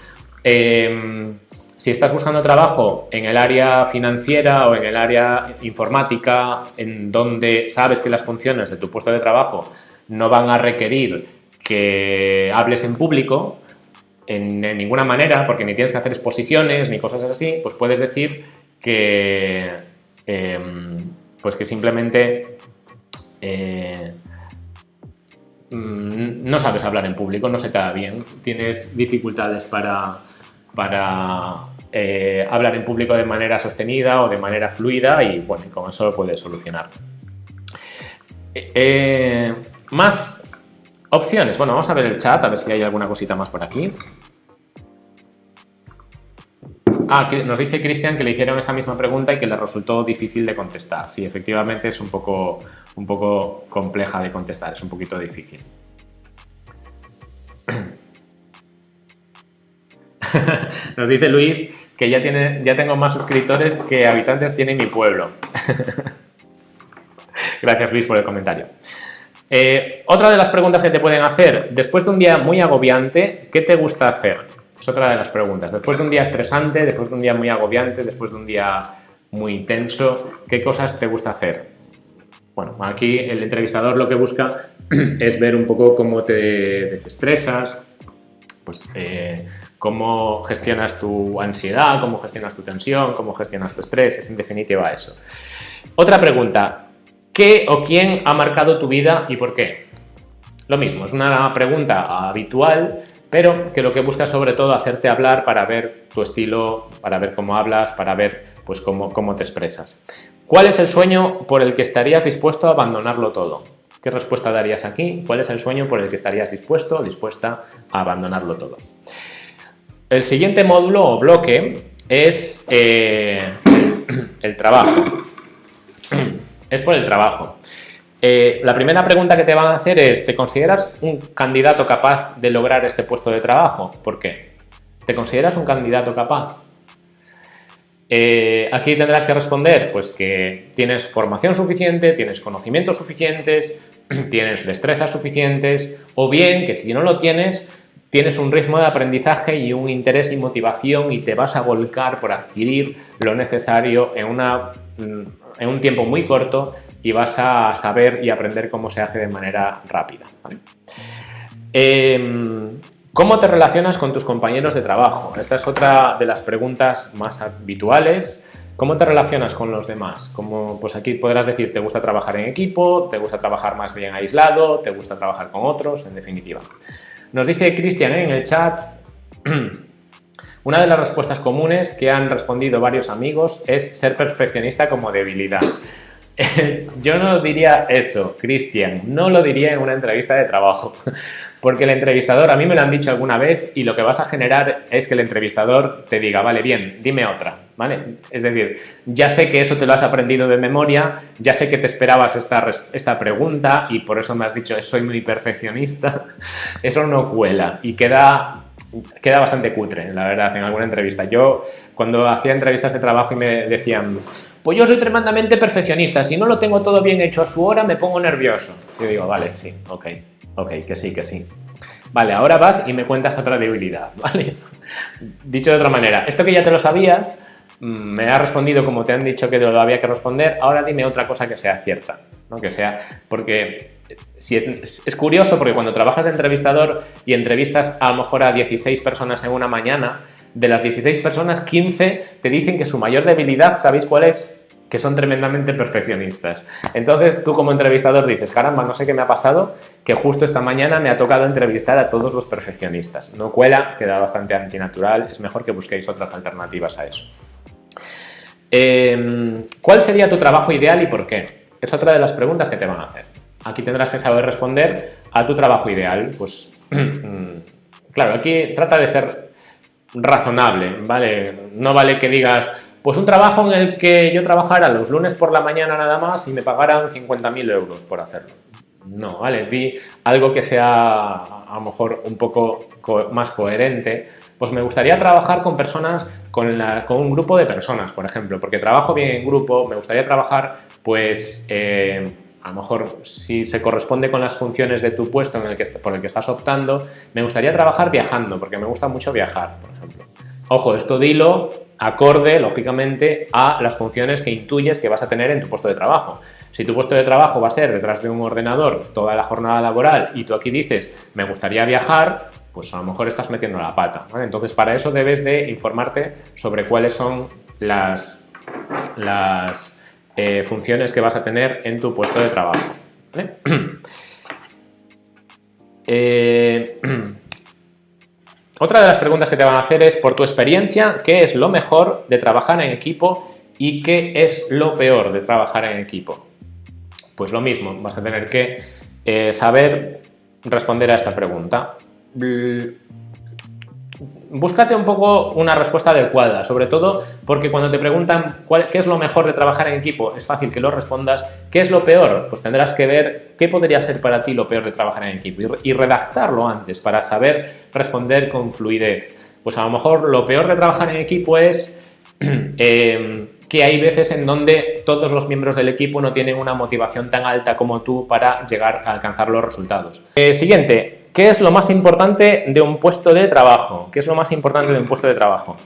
em, si estás buscando trabajo en el área financiera o en el área informática, en donde sabes que las funciones de tu puesto de trabajo no van a requerir que hables en público en, ninguna manera, porque ni tienes que hacer exposiciones ni cosas así, pues puedes decir que, em, pues que simplemente eh, mm, no sabes hablar en público, no se te da bien, tienes dificultades para, para eh, hablar en público de manera sostenida o de manera fluida y bueno, con eso lo puedes solucionar. Eh, más opciones. Bueno, vamos a ver el chat, a ver si hay alguna cosita más por aquí. Ah, nos dice Cristian que le hicieron esa misma pregunta y que le resultó difícil de contestar. Sí, efectivamente es un poco, un poco compleja de contestar, es un poquito difícil. Nos dice Luis que ya, tiene, ya tengo más suscriptores que habitantes tiene mi pueblo. Gracias Luis por el comentario. Eh, otra de las preguntas que te pueden hacer, después de un día muy agobiante, ¿qué te gusta hacer? Es otra de las preguntas. Después de un día estresante, después de un día muy agobiante, después de un día muy intenso, ¿qué cosas te gusta hacer? Bueno, aquí el entrevistador lo que busca es ver un poco cómo te desestresas, pues, eh, cómo gestionas tu ansiedad, cómo gestionas tu tensión, cómo gestionas tu estrés, es en definitiva eso. Otra pregunta, ¿Qué o quién ha marcado tu vida y por qué? Lo mismo, es una pregunta habitual, pero que lo que busca sobre todo hacerte hablar para ver tu estilo, para ver cómo hablas, para ver pues cómo, cómo te expresas. ¿Cuál es el sueño por el que estarías dispuesto a abandonarlo todo? ¿Qué respuesta darías aquí? ¿Cuál es el sueño por el que estarías dispuesto o dispuesta a abandonarlo todo? El siguiente módulo o bloque es eh, el trabajo es por el trabajo. Eh, la primera pregunta que te van a hacer es, ¿te consideras un candidato capaz de lograr este puesto de trabajo? ¿Por qué? ¿Te consideras un candidato capaz? Eh, aquí tendrás que responder pues que tienes formación suficiente, tienes conocimientos suficientes, tienes destrezas suficientes o bien que si no lo tienes, tienes un ritmo de aprendizaje y un interés y motivación y te vas a volcar por adquirir lo necesario en una mm, en un tiempo muy corto y vas a saber y aprender cómo se hace de manera rápida. Em, ¿Cómo te relacionas con tus compañeros de trabajo? Esta es otra de las preguntas más habituales. ¿Cómo te relacionas con los demás? Como, pues aquí podrás decir, ¿te gusta trabajar en equipo? ¿Te gusta trabajar más bien aislado? ¿Te gusta trabajar con otros? En definitiva. Nos dice Cristian en el chat, Una de las respuestas comunes que han respondido varios amigos es ser perfeccionista como debilidad. Yo no diría eso, Cristian, no lo diría en una entrevista de trabajo, Porque el entrevistador, a mí me lo han dicho alguna vez y lo que vas a generar es que el entrevistador te diga, vale, bien, dime otra, ¿vale? Es decir, ya sé que eso te lo has aprendido de memoria, ya sé que te esperabas esta, esta pregunta y por eso me has dicho, soy muy perfeccionista. Eso no cuela y queda queda bastante cutre, la verdad, en alguna entrevista. Yo, cuando hacía entrevistas de trabajo y me decían, pues yo soy tremendamente perfeccionista, si no lo tengo todo bien hecho a su hora, me pongo nervioso. Yo digo, vale, sí, ok, ok, que sí, que sí. Vale, ahora vas y me cuentas otra debilidad, ¿vale? Dicho de otra manera, esto que ya te lo sabías, mm, me ha respondido como te han dicho que lo había que responder, ahora dime otra cosa que sea cierta, ¿no? Que sea, porque si es, es, curioso porque cuando trabajas de entrevistador y entrevistas a lo mejor a 16 personas en una mañana, de las 16 personas, 15 te dicen que su mayor debilidad, ¿sabéis cuál es? Que son tremendamente perfeccionistas. Entonces tú como entrevistador dices, caramba, no sé qué me ha pasado, que justo esta mañana me ha tocado entrevistar a todos los perfeccionistas. No cuela, queda bastante antinatural, es mejor que busquéis otras alternativas a eso. Em, ¿Cuál sería tu trabajo ideal y por qué? Es otra de las preguntas que te van a hacer. Aquí tendrás que saber responder a tu trabajo ideal. Pues, claro, aquí trata de ser razonable, ¿vale? No vale que digas, pues un trabajo en el que yo trabajara los lunes por la mañana nada más y me pagaran 50.000 euros por hacerlo. No, ¿vale? Di algo que sea a lo mejor un poco más coherente. Pues me gustaría trabajar con personas, con, un grupo de personas, por ejemplo, porque trabajo bien en grupo, me gustaría trabajar pues... Eh, a lo mejor si se corresponde con las funciones de tu puesto en por el que estás optando, me gustaría trabajar viajando, porque me gusta mucho viajar, por ejemplo. Ojo, esto dilo acorde, lógicamente, a las funciones que intuyes que vas a tener en tu puesto de trabajo. Si tu puesto de trabajo va a ser detrás de un ordenador toda la jornada laboral y tú aquí dices, me gustaría viajar, pues a lo mejor estás metiendo la pata. Entonces, para eso debes de informarte sobre cuáles son las, las eh, funciones que vas a tener en tu puesto de trabajo. Eh, otra de las preguntas que te van a hacer es, por tu experiencia, ¿qué es lo mejor de trabajar en equipo y qué es lo peor de trabajar en equipo? Pues lo mismo, vas a tener que eh, saber responder a esta pregunta búscate un poco una respuesta adecuada, sobre todo porque cuando te preguntan qué es lo mejor de trabajar en equipo, es fácil que lo respondas. ¿Qué es lo peor? Pues tendrás que ver qué podría ser para ti lo peor de trabajar en equipo y, redactarlo antes para saber responder con fluidez. Pues a lo mejor lo peor de trabajar en equipo es em, que hay veces en donde todos los miembros del equipo no tienen una motivación tan alta como tú para llegar a alcanzar los resultados. Eh, siguiente, ¿Qué es lo más importante de un puesto de trabajo? ¿Qué es lo más importante de un puesto de trabajo?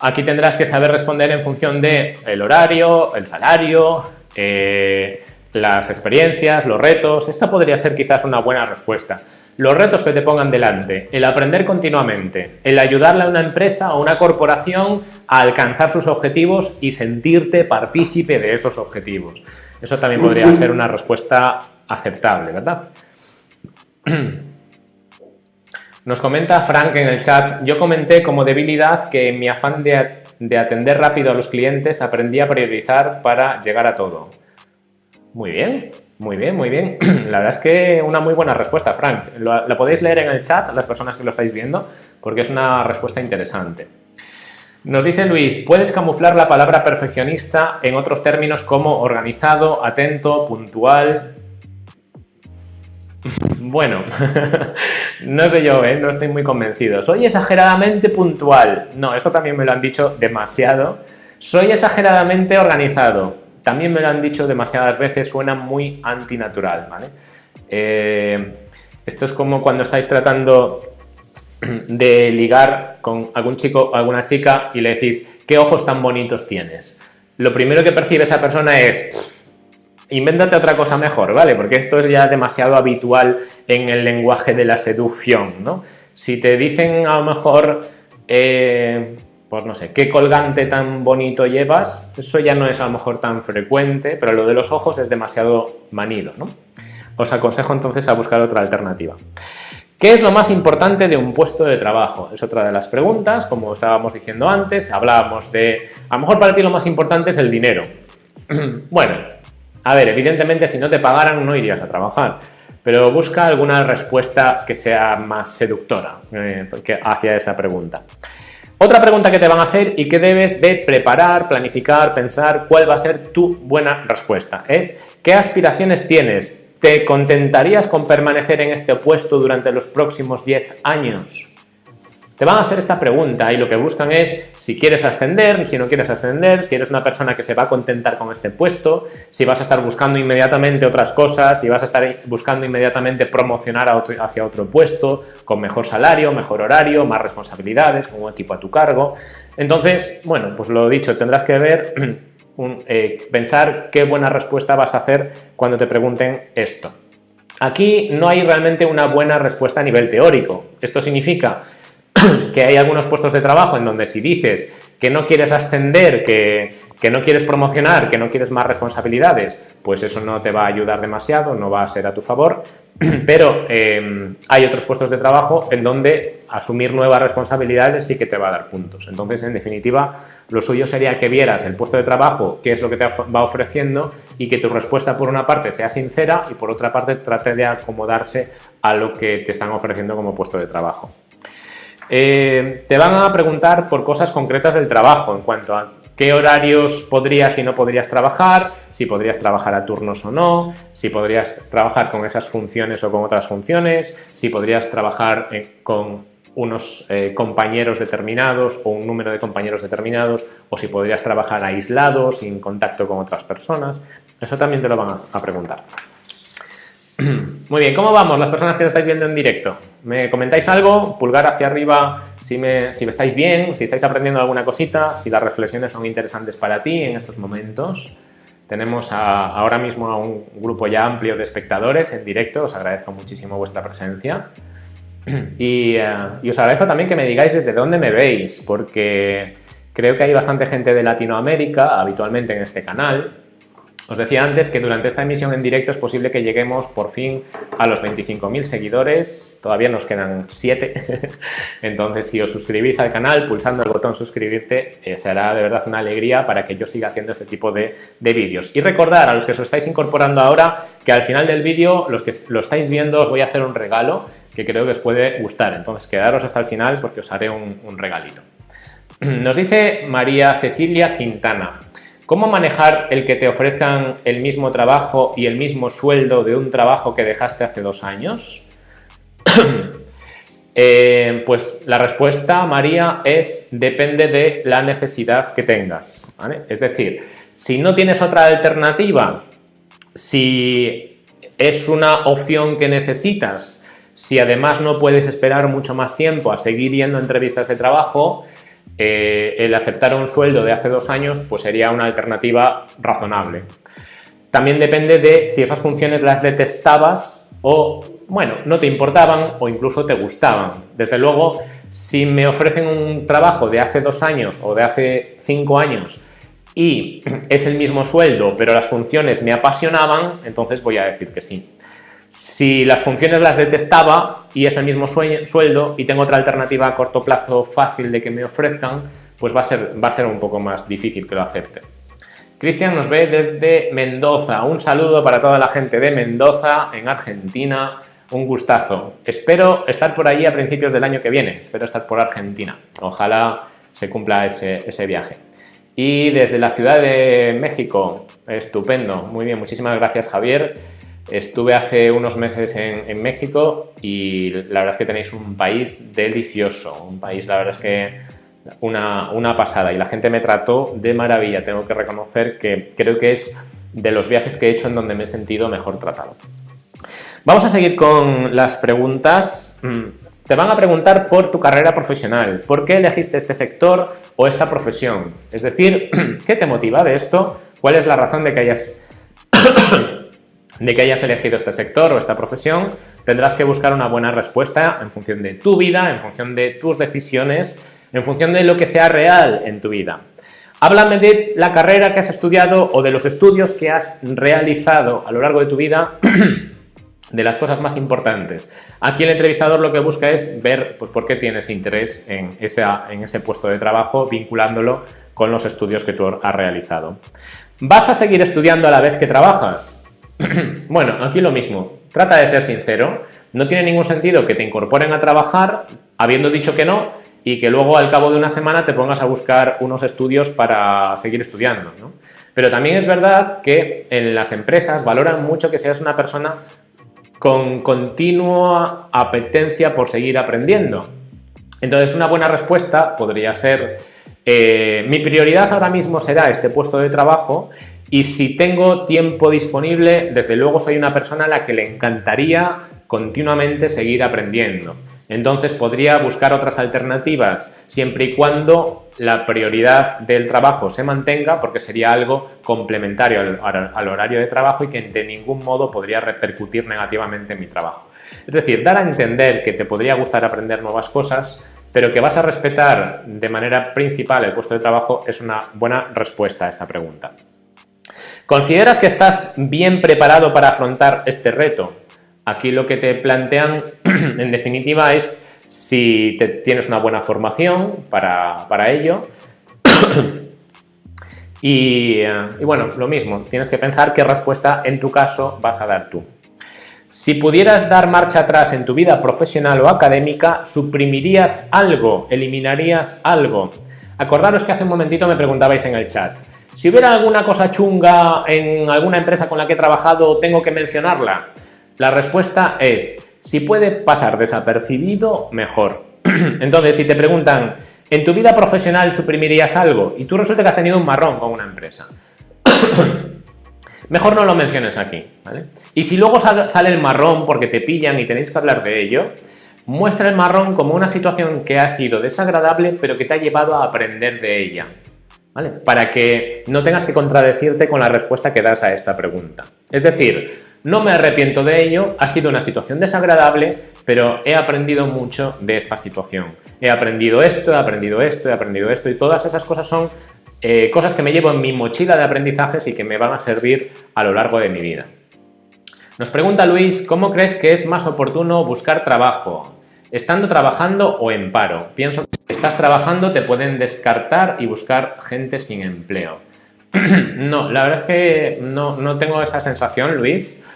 Aquí tendrás que saber responder en función de el horario, el salario, eh, las experiencias, los retos. Esta podría ser quizás una buena respuesta. Los retos que te pongan delante, el aprender continuamente, el ayudarle a una empresa o una corporación a alcanzar sus objetivos y sentirte partícipe de esos objetivos. Eso también podría ser una respuesta aceptable, ¿verdad? Nos comenta Frank en el chat, yo comenté como debilidad que en mi afán de, atender rápido a los clientes aprendí a priorizar para llegar a todo. Muy bien, muy bien, muy bien. La verdad es que una muy buena respuesta, Frank. La podéis leer en el chat, las personas que lo estáis viendo, porque es una respuesta interesante. Nos dice Luis, ¿puedes camuflar la palabra perfeccionista en otros términos como organizado, atento, puntual? Bueno, no sé yo, ¿eh? no estoy muy convencido. Soy exageradamente puntual. No, esto también me lo han dicho demasiado. Soy exageradamente organizado. También me lo han dicho demasiadas veces, suena muy antinatural, ¿vale? Eh, esto es como cuando estáis tratando de ligar con algún chico o alguna chica y le decís, ¿qué ojos tan bonitos tienes? Lo primero que percibe esa persona es, Invéntate otra cosa mejor, ¿vale? Porque esto es ya demasiado habitual en el lenguaje de la seducción, ¿no? Si te dicen a lo mejor, eh, pues no sé, qué colgante tan bonito llevas, eso ya no es a lo mejor tan frecuente, pero lo de los ojos es demasiado manido, ¿no? Os aconsejo entonces a buscar otra alternativa. ¿Qué es lo más importante de un puesto de trabajo? Es otra de las preguntas, como estábamos diciendo antes, hablábamos de, a lo mejor para ti lo más importante es el dinero. bueno, a ver, evidentemente si no te pagaran no irías a trabajar, pero busca alguna respuesta que sea más seductora eh, hacia esa pregunta. Otra pregunta que te van a hacer y que debes de preparar, planificar, pensar cuál va a ser tu buena respuesta es ¿qué aspiraciones tienes? ¿Te contentarías con permanecer en este puesto durante los próximos 10 años? Te van a hacer esta pregunta y lo que buscan es si quieres ascender, si no quieres ascender, si eres una persona que se va a contentar con este puesto, si vas a estar buscando inmediatamente otras cosas, si vas a estar buscando inmediatamente promocionar hacia otro puesto, con mejor salario, mejor horario, más responsabilidades, con un equipo a tu cargo. Entonces, bueno, pues lo dicho, tendrás que ver, eh, pensar qué buena respuesta vas a hacer cuando te pregunten esto. Aquí no hay realmente una buena respuesta a nivel teórico. Esto significa que hay algunos puestos de trabajo en donde si dices que no quieres ascender, que, no quieres promocionar, que no quieres más responsabilidades, pues eso no te va a ayudar demasiado, no va a ser a tu favor, pero eh, hay otros puestos de trabajo en donde asumir nuevas responsabilidades sí que te va a dar puntos. Entonces, en definitiva, lo suyo sería que vieras el puesto de trabajo, qué es lo que te va ofreciendo y que tu respuesta por una parte sea sincera y por otra parte trate de acomodarse a lo que te están ofreciendo como puesto de trabajo. Eh, te van a preguntar por cosas concretas del trabajo, en cuanto a qué horarios podrías y no podrías trabajar, si podrías trabajar a turnos o no, si podrías trabajar con esas funciones o con otras funciones, si podrías trabajar eh, con unos eh, compañeros determinados o un número de compañeros determinados, o si podrías trabajar aislado, sin contacto con otras personas. Eso también te lo van a preguntar. Muy bien, ¿cómo vamos las personas que lo estáis viendo en directo? ¿Me comentáis algo? Pulgar hacia arriba si me, si estáis bien, si estáis aprendiendo alguna cosita, si las reflexiones son interesantes para ti en estos momentos. Tenemos ahora mismo a un grupo ya amplio de espectadores en directo, os agradezco muchísimo vuestra presencia. Y, eh, y os agradezco también que me digáis desde dónde me veis, porque creo que hay bastante gente de Latinoamérica habitualmente en este canal, os decía antes que durante esta emisión en directo es posible que lleguemos por fin a los 25.000 seguidores, todavía nos quedan 7, entonces si os suscribís al canal pulsando el botón suscribirte eh, será de verdad una alegría para que yo siga haciendo este tipo de, vídeos. Y recordar a los que os estáis incorporando ahora que al final del vídeo, los que lo estáis viendo, os voy a hacer un regalo que creo que os puede gustar, entonces quedaros hasta el final porque os haré un regalito. Nos dice María Cecilia Quintana, ¿Cómo manejar el que te ofrezcan el mismo trabajo y el mismo sueldo de un trabajo que dejaste hace dos años? Eh, pues la respuesta, María, es depende de la necesidad que tengas. Es decir, si no tienes otra alternativa, si es una opción que necesitas, si además no puedes esperar mucho más tiempo a seguir yendo a entrevistas de trabajo, eh, el aceptar un sueldo de hace dos años pues sería una alternativa razonable. También depende de si esas funciones las detestabas o, bueno, no te importaban o incluso te gustaban. Desde luego, si me ofrecen un trabajo de hace dos años o de hace cinco años y es el mismo sueldo, pero las funciones me apasionaban, entonces voy a decir que sí. Si las funciones las detestaba y es el mismo sueldo y tengo otra alternativa a corto plazo fácil de que me ofrezcan, pues va a ser, va a ser un poco más difícil que lo acepte. Cristian nos ve desde Mendoza. Un saludo para toda la gente de Mendoza, en Argentina. Un gustazo. Espero estar por allí a principios del año que viene. Espero estar por Argentina. Ojalá se cumpla ese, ese viaje. Y desde la Ciudad de México, estupendo. Muy bien, muchísimas gracias Javier. Estuve hace unos meses en, México y la verdad es que tenéis un país delicioso, un país, la verdad es que una, una, pasada y la gente me trató de maravilla, tengo que reconocer que creo que es de los viajes que he hecho en donde me he sentido mejor tratado. Vamos a seguir con las preguntas. Mm, te van a preguntar por tu carrera profesional, ¿por qué elegiste este sector o esta profesión? Es decir, ¿qué te motiva de esto? ¿Cuál es la razón de que hayas de que hayas elegido este sector o esta profesión, tendrás que buscar una buena respuesta en función de tu vida, en función de tus decisiones, en función de lo que sea real en tu vida. Háblame de la carrera que has estudiado o de los estudios que has realizado a lo largo de tu vida, de las cosas más importantes. Aquí el entrevistador lo que busca es ver pues, por qué tienes interés en, en ese puesto de trabajo, vinculándolo con los estudios que tú has realizado. ¿Vas a seguir estudiando a la vez que trabajas? bueno, aquí lo mismo. Trata de ser sincero. No tiene ningún sentido que te incorporen a trabajar habiendo dicho que no y que luego al cabo de una semana te pongas a buscar unos estudios para seguir estudiando. Pero también es verdad que en las empresas valoran mucho que seas una persona con continua apetencia por seguir aprendiendo. Entonces una buena respuesta podría ser eh, mi prioridad ahora mismo será este puesto de trabajo y si tengo tiempo disponible, desde luego soy una persona a la que le encantaría continuamente seguir aprendiendo. Entonces podría buscar otras alternativas siempre y cuando la prioridad del trabajo se mantenga porque sería algo complementario al, horario de trabajo y que de ningún modo podría repercutir negativamente en mi trabajo. Es decir, dar a entender que te podría gustar aprender nuevas cosas pero que vas a respetar de manera principal el puesto de trabajo es una buena respuesta a esta pregunta. ¿Consideras que estás bien preparado para afrontar este reto? Aquí lo que te plantean, en definitiva, es si tienes una buena formación para, ello. y, eh, y bueno, lo mismo, tienes que pensar qué respuesta en tu caso vas a dar tú. Si pudieras dar marcha atrás en tu vida profesional o académica, ¿suprimirías algo? ¿Eliminarías algo? Acordaros que hace un momentito me preguntabais en el chat. Si hubiera alguna cosa chunga en alguna empresa con la que he trabajado, ¿tengo que mencionarla? La respuesta es, si puede pasar desapercibido, mejor. Entonces, si te preguntan, ¿en tu vida profesional suprimirías algo? Y tú resulta que has tenido un marrón con una empresa. Mejor no lo menciones aquí. Y si luego sale el marrón porque te pillan y tenéis que hablar de ello, muestra el marrón como una situación que ha sido desagradable pero que te ha llevado a aprender de ella, ¿vale? Para que no tengas que contradecirte con la respuesta que das a esta pregunta. Es decir, no me arrepiento de ello, ha sido una situación desagradable, pero he aprendido mucho de esta situación. He aprendido esto, he aprendido esto, he aprendido esto y todas esas cosas son eh, cosas que me llevo en mi mochila de aprendizajes y que me van a servir a lo largo de mi vida. Nos pregunta Luis, ¿cómo crees que es más oportuno buscar trabajo? ¿Estando trabajando o en paro? Pienso que estás trabajando te pueden descartar y buscar gente sin empleo. no, la verdad es que no, tengo esa sensación, Luis.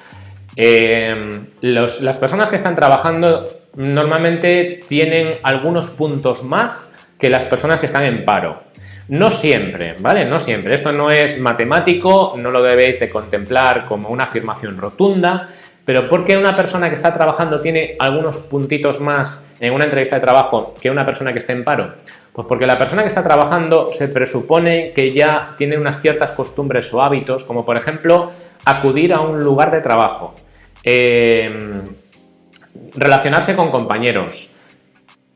Eh, las personas que están trabajando normalmente tienen algunos puntos más que las personas que están en paro. No siempre, ¿vale? No siempre. Esto no es matemático, no lo debéis de contemplar como una afirmación rotunda, pero ¿por qué una persona que está trabajando tiene algunos puntitos más en una entrevista de trabajo que una persona que esté en paro? Pues porque la persona que está trabajando se presupone que ya tiene unas ciertas costumbres o hábitos, como por ejemplo acudir a un lugar de trabajo, em, relacionarse con compañeros,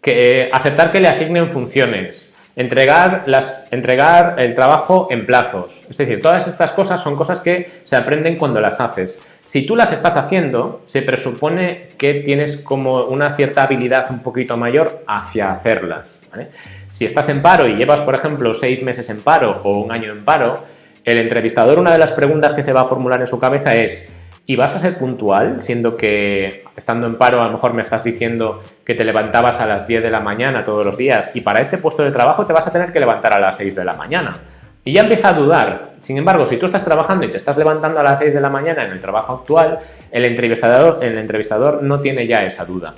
que, aceptar que le asignen funciones, Entregar, las, entregar el trabajo en plazos. Es decir, todas estas cosas son cosas que se aprenden cuando las haces. Si tú las estás haciendo, se presupone que tienes como una cierta habilidad un poquito mayor hacia hacerlas. Si estás en paro y llevas, por ejemplo, seis meses en paro o un año en paro, el entrevistador, una de las preguntas que se va a formular en su cabeza es ¿Y vas a ser puntual, siendo que estando en paro a lo mejor me estás diciendo que te levantabas a las 10 de la mañana todos los días y para este puesto de trabajo te vas a tener que levantar a las 6 de la mañana? Y ya empieza a dudar. Sin embargo, si tú estás trabajando y te estás levantando a las 6 de la mañana en el trabajo actual, el entrevistador, el entrevistador no tiene ya esa duda.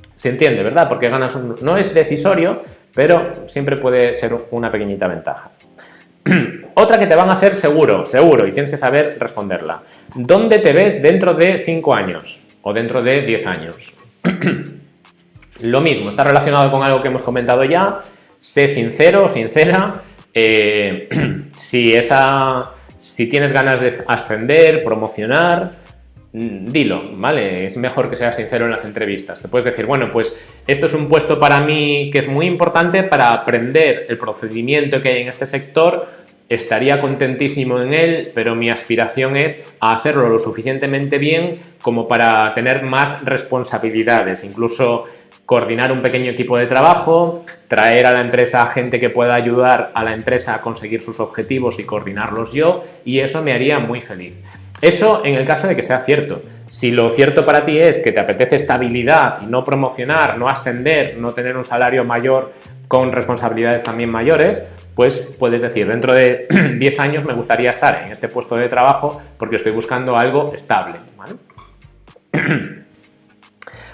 Se entiende, ¿verdad? Porque ganas un... No es decisorio, pero siempre puede ser una pequeñita ventaja. Otra que te van a hacer seguro, seguro, y tienes que saber responderla. ¿Dónde te ves dentro de 5 años o dentro de 10 años? Lo mismo, está relacionado con algo que hemos comentado ya. Sé sincero, sincera. Eh, si, esa, si tienes ganas de ascender, promocionar, mm, dilo, ¿vale? Es mejor que seas sincero en las entrevistas. Te puedes decir, bueno, pues esto es un puesto para mí que es muy importante para aprender el procedimiento que hay en este sector estaría contentísimo en él, pero mi aspiración es hacerlo lo suficientemente bien como para tener más responsabilidades, incluso coordinar un pequeño equipo de trabajo, traer a la empresa gente que pueda ayudar a la empresa a conseguir sus objetivos y coordinarlos yo, y eso me haría muy feliz. Eso en el caso de que sea cierto. Si lo cierto para ti es que te apetece estabilidad y no promocionar, no ascender, no tener un salario mayor con responsabilidades también mayores, pues puedes decir, dentro de 10 años me gustaría estar en este puesto de trabajo porque estoy buscando algo estable.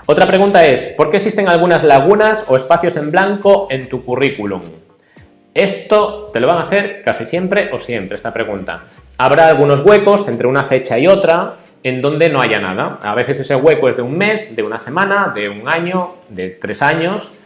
Otra pregunta es, ¿por qué existen algunas lagunas o espacios en blanco en tu currículum? Esto te lo van a hacer casi siempre o siempre, esta pregunta. Habrá algunos huecos entre una fecha y otra en donde no haya nada. A veces ese hueco es de un mes, de una semana, de un año, de tres años.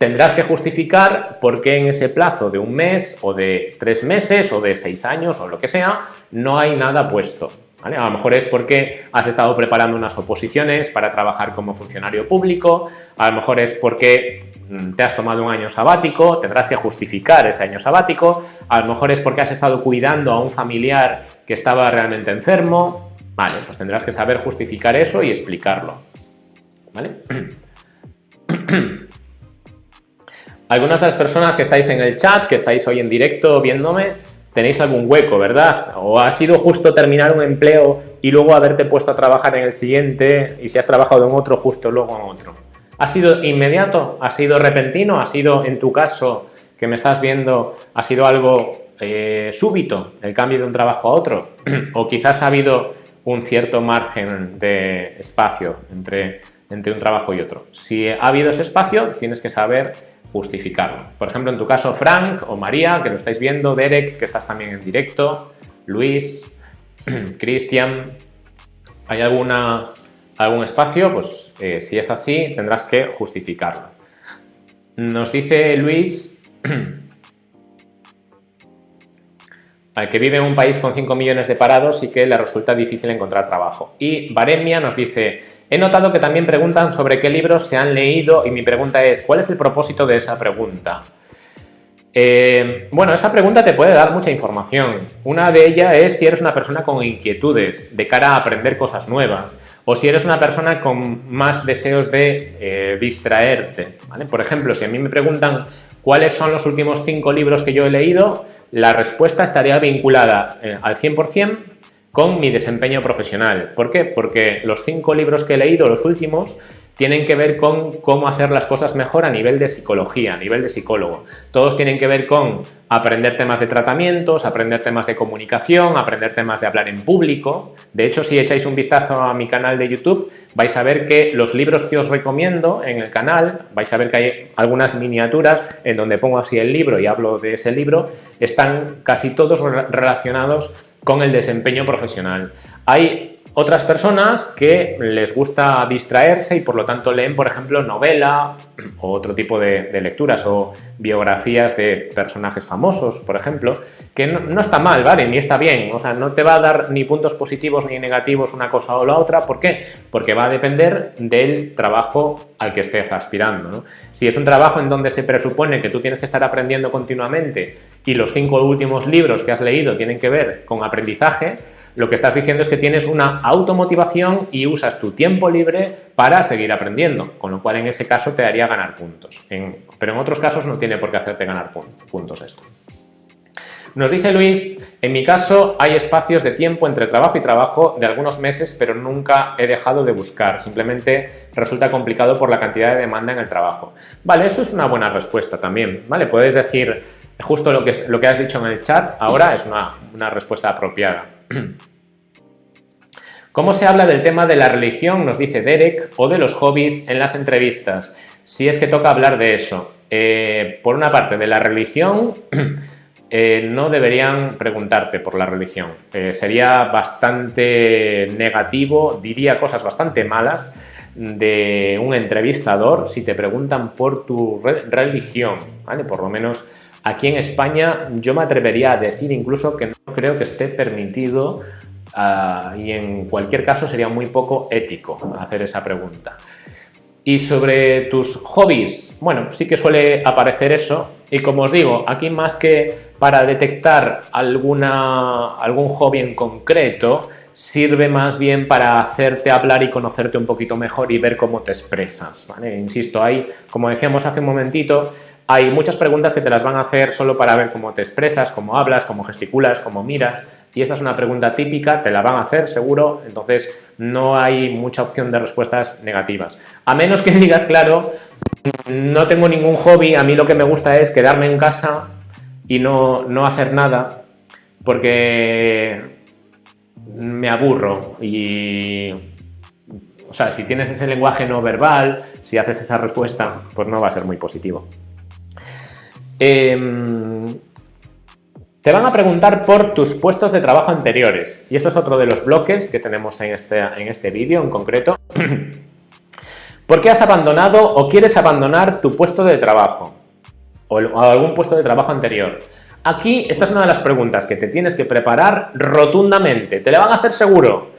Tendrás que justificar por qué en ese plazo de un mes o de tres meses o de seis años o lo que sea, no hay nada puesto. A lo mejor es porque has estado preparando unas oposiciones para trabajar como funcionario público, a lo mejor es porque mm, te has tomado un año sabático, tendrás que justificar ese año sabático, a lo mejor es porque has estado cuidando a un familiar que estaba realmente enfermo, vale, pues tendrás que saber justificar eso y explicarlo, ¿vale? Algunas de las personas que estáis en el chat, que estáis hoy en directo viéndome, tenéis algún hueco, ¿verdad? O ha sido justo terminar un empleo y luego haberte puesto a trabajar en el siguiente y si has trabajado en otro, justo luego en otro. ¿Ha sido inmediato? ¿Ha sido repentino? ¿Ha sido, en tu caso, que me estás viendo, ha sido algo eh, súbito, el cambio de un trabajo a otro? ¿O quizás ha habido un cierto margen de espacio entre, entre un trabajo y otro? Si ha habido ese espacio, tienes que saber justificarlo. Por ejemplo, en tu caso, Frank o María, que lo estáis viendo, Derek, que estás también en directo, Luis, Cristian, ¿hay alguna, algún espacio? Pues eh, si es así, tendrás que justificarlo. Nos dice Luis, que vive en un país con 5 millones de parados y que le resulta difícil encontrar trabajo. Y Baremia nos dice, He notado que también preguntan sobre qué libros se han leído y mi pregunta es, ¿cuál es el propósito de esa pregunta? Eh, bueno, esa pregunta te puede dar mucha información. Una de ellas es si eres una persona con inquietudes de cara a aprender cosas nuevas o si eres una persona con más deseos de eh, distraerte. Por ejemplo, si a mí me preguntan cuáles son los últimos cinco libros que yo he leído, la respuesta estaría vinculada eh, al 100% con mi desempeño profesional. ¿Por qué? Porque los cinco libros que he leído, los últimos, tienen que ver con cómo hacer las cosas mejor a nivel de psicología, a nivel de psicólogo. Todos tienen que ver con aprender temas de tratamientos, aprender temas de comunicación, aprender temas de hablar en público. De hecho, si echáis un vistazo a mi canal de YouTube, vais a ver que los libros que os recomiendo en el canal, vais a ver que hay algunas miniaturas en donde pongo así el libro y hablo de ese libro, están casi todos relacionados con el desempeño profesional. Hay otras personas que les gusta distraerse y por lo tanto leen, por ejemplo, novela o otro tipo de, lecturas o biografías de personajes famosos, por ejemplo, que no, está mal, ¿vale? Ni está bien, o sea, no te va a dar ni puntos positivos ni negativos una cosa o la otra, ¿por qué? Porque va a depender del trabajo al que estés aspirando, Si es un trabajo en donde se presupone que tú tienes que estar aprendiendo continuamente y los cinco últimos libros que has leído tienen que ver con aprendizaje, lo que estás diciendo es que tienes una automotivación y usas tu tiempo libre para seguir aprendiendo, con lo cual en ese caso te haría ganar puntos. pero en otros casos no tiene por qué hacerte ganar puntos esto. Nos dice Luis, en mi caso hay espacios de tiempo entre trabajo y trabajo de algunos meses, pero nunca he dejado de buscar, simplemente resulta complicado por la cantidad de demanda en el trabajo. Vale, eso es una buena respuesta también, ¿vale? Puedes decir justo lo que, lo que has dicho en el chat, ahora es una, una respuesta apropiada. ¿Cómo se habla del tema de la religión, nos dice Derek, o de los hobbies en las entrevistas? Si es que toca hablar de eso. Eh, por una parte, de la religión, eh, no deberían preguntarte por la religión. Eh, sería bastante negativo, diría cosas bastante malas de un entrevistador si te preguntan por tu religión, ¿vale? Por lo menos aquí en España yo me atrevería a decir incluso que no creo que esté permitido Ah, y en cualquier caso sería muy poco ético hacer esa pregunta. Y sobre tus hobbies, bueno, sí que suele aparecer eso y como os digo, aquí más que para detectar alguna, algún hobby en concreto, sirve más bien para hacerte hablar y conocerte un poquito mejor y ver cómo te expresas, Insisto, hay, como decíamos hace un momentito, hay muchas preguntas que te las van a hacer solo para ver cómo te expresas, cómo hablas, cómo gesticulas, cómo miras. Y esta es una pregunta típica, te la van a hacer seguro, entonces no hay mucha opción de respuestas negativas. A menos que digas, claro, no tengo ningún hobby, a mí lo que me gusta es quedarme en casa y no, no hacer nada, porque me aburro y o sea, si tienes ese lenguaje no verbal, si haces esa respuesta, pues no va a ser muy positivo. Em, te van a preguntar por tus puestos de trabajo anteriores y esto es otro de los bloques que tenemos en este, en este vídeo en concreto. ¿Por qué has abandonado o quieres abandonar tu puesto de trabajo o algún puesto de trabajo anterior? Aquí, esta es una de las preguntas que te tienes que preparar rotundamente. Te la van a hacer seguro.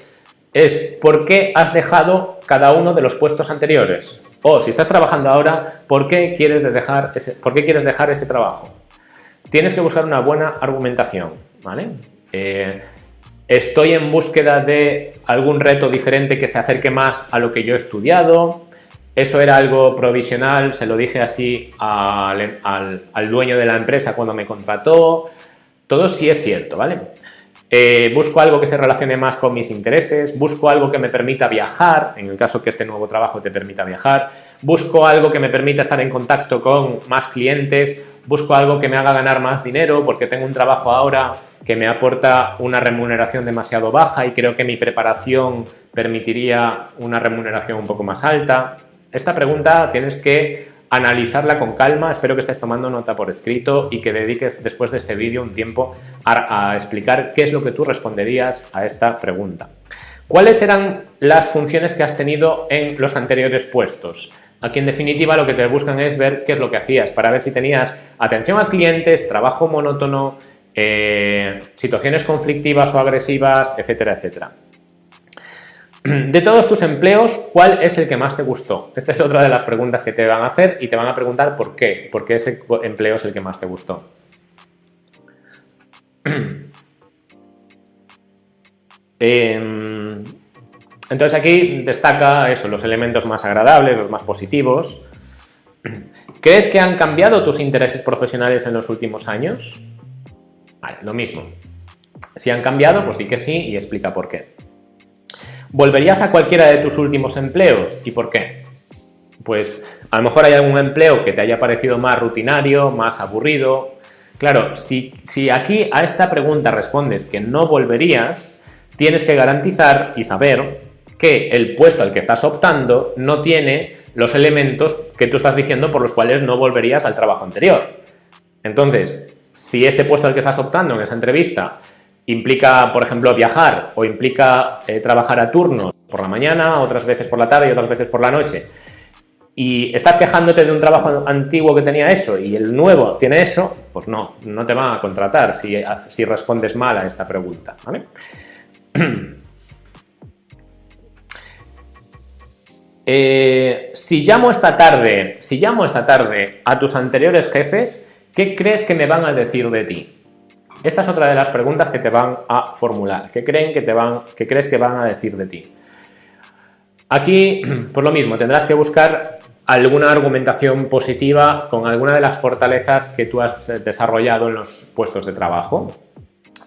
Es ¿por qué has dejado cada uno de los puestos anteriores? O si estás trabajando ahora, ¿por qué quieres ¿por qué quieres dejar ese trabajo? Tienes que buscar una buena argumentación, ¿vale? Eh, estoy en búsqueda de algún reto diferente que se acerque más a lo que yo he estudiado, eso era algo provisional, se lo dije así al, dueño de la empresa cuando me contrató. Todo sí es cierto, ¿vale? Eh, busco algo que se relacione más con mis intereses, busco algo que me permita viajar, en el caso que este nuevo trabajo te permita viajar, busco algo que me permita estar en contacto con más clientes, busco algo que me haga ganar más dinero porque tengo un trabajo ahora que me aporta una remuneración demasiado baja y creo que mi preparación permitiría una remuneración un poco más alta. Esta pregunta tienes que analizarla con calma, espero que estés tomando nota por escrito y que dediques después de este vídeo un tiempo a, explicar qué es lo que tú responderías a esta pregunta. ¿Cuáles eran las funciones que has tenido en los anteriores puestos? Aquí en definitiva lo que te buscan es ver qué es lo que hacías, para ver si tenías atención a clientes, trabajo monótono, eh, situaciones conflictivas o agresivas, etcétera, etcétera. De todos tus empleos, ¿cuál es el que más te gustó? Esta es otra de las preguntas que te van a hacer y te van a preguntar por qué, por qué ese empleo es el que más te gustó. Em, entonces aquí destaca eso, los elementos más agradables, los más positivos. ¿Crees que han cambiado tus intereses profesionales en los últimos años? Lo mismo. Si han cambiado, pues di que sí y explica por qué. ¿Volverías a cualquiera de tus últimos empleos? ¿Y por qué? Pues a lo mejor hay algún empleo que te haya parecido más rutinario, más aburrido. Claro, si, si aquí a esta pregunta respondes que no volverías, tienes que garantizar y saber que el puesto al que estás optando no tiene los elementos que tú estás diciendo por los cuales no volverías al trabajo anterior. Entonces, si ese puesto al que estás optando en esa entrevista implica, por ejemplo, viajar o implica eh, trabajar a turnos por la mañana, otras veces por la tarde y otras veces por la noche, y estás quejándote de un trabajo antiguo que tenía eso y el nuevo tiene eso, pues no, no te van a contratar si, si respondes mal a esta pregunta. Eh, si llamo esta tarde, si llamo esta tarde a tus anteriores jefes, ¿qué crees que me van a decir de ti? Esta es otra de las preguntas que te van a formular. ¿Qué, creen que te van, qué crees que van a decir de ti? Aquí, por lo mismo, tendrás que buscar alguna argumentación positiva con alguna de las fortalezas que tú has desarrollado en los puestos de trabajo.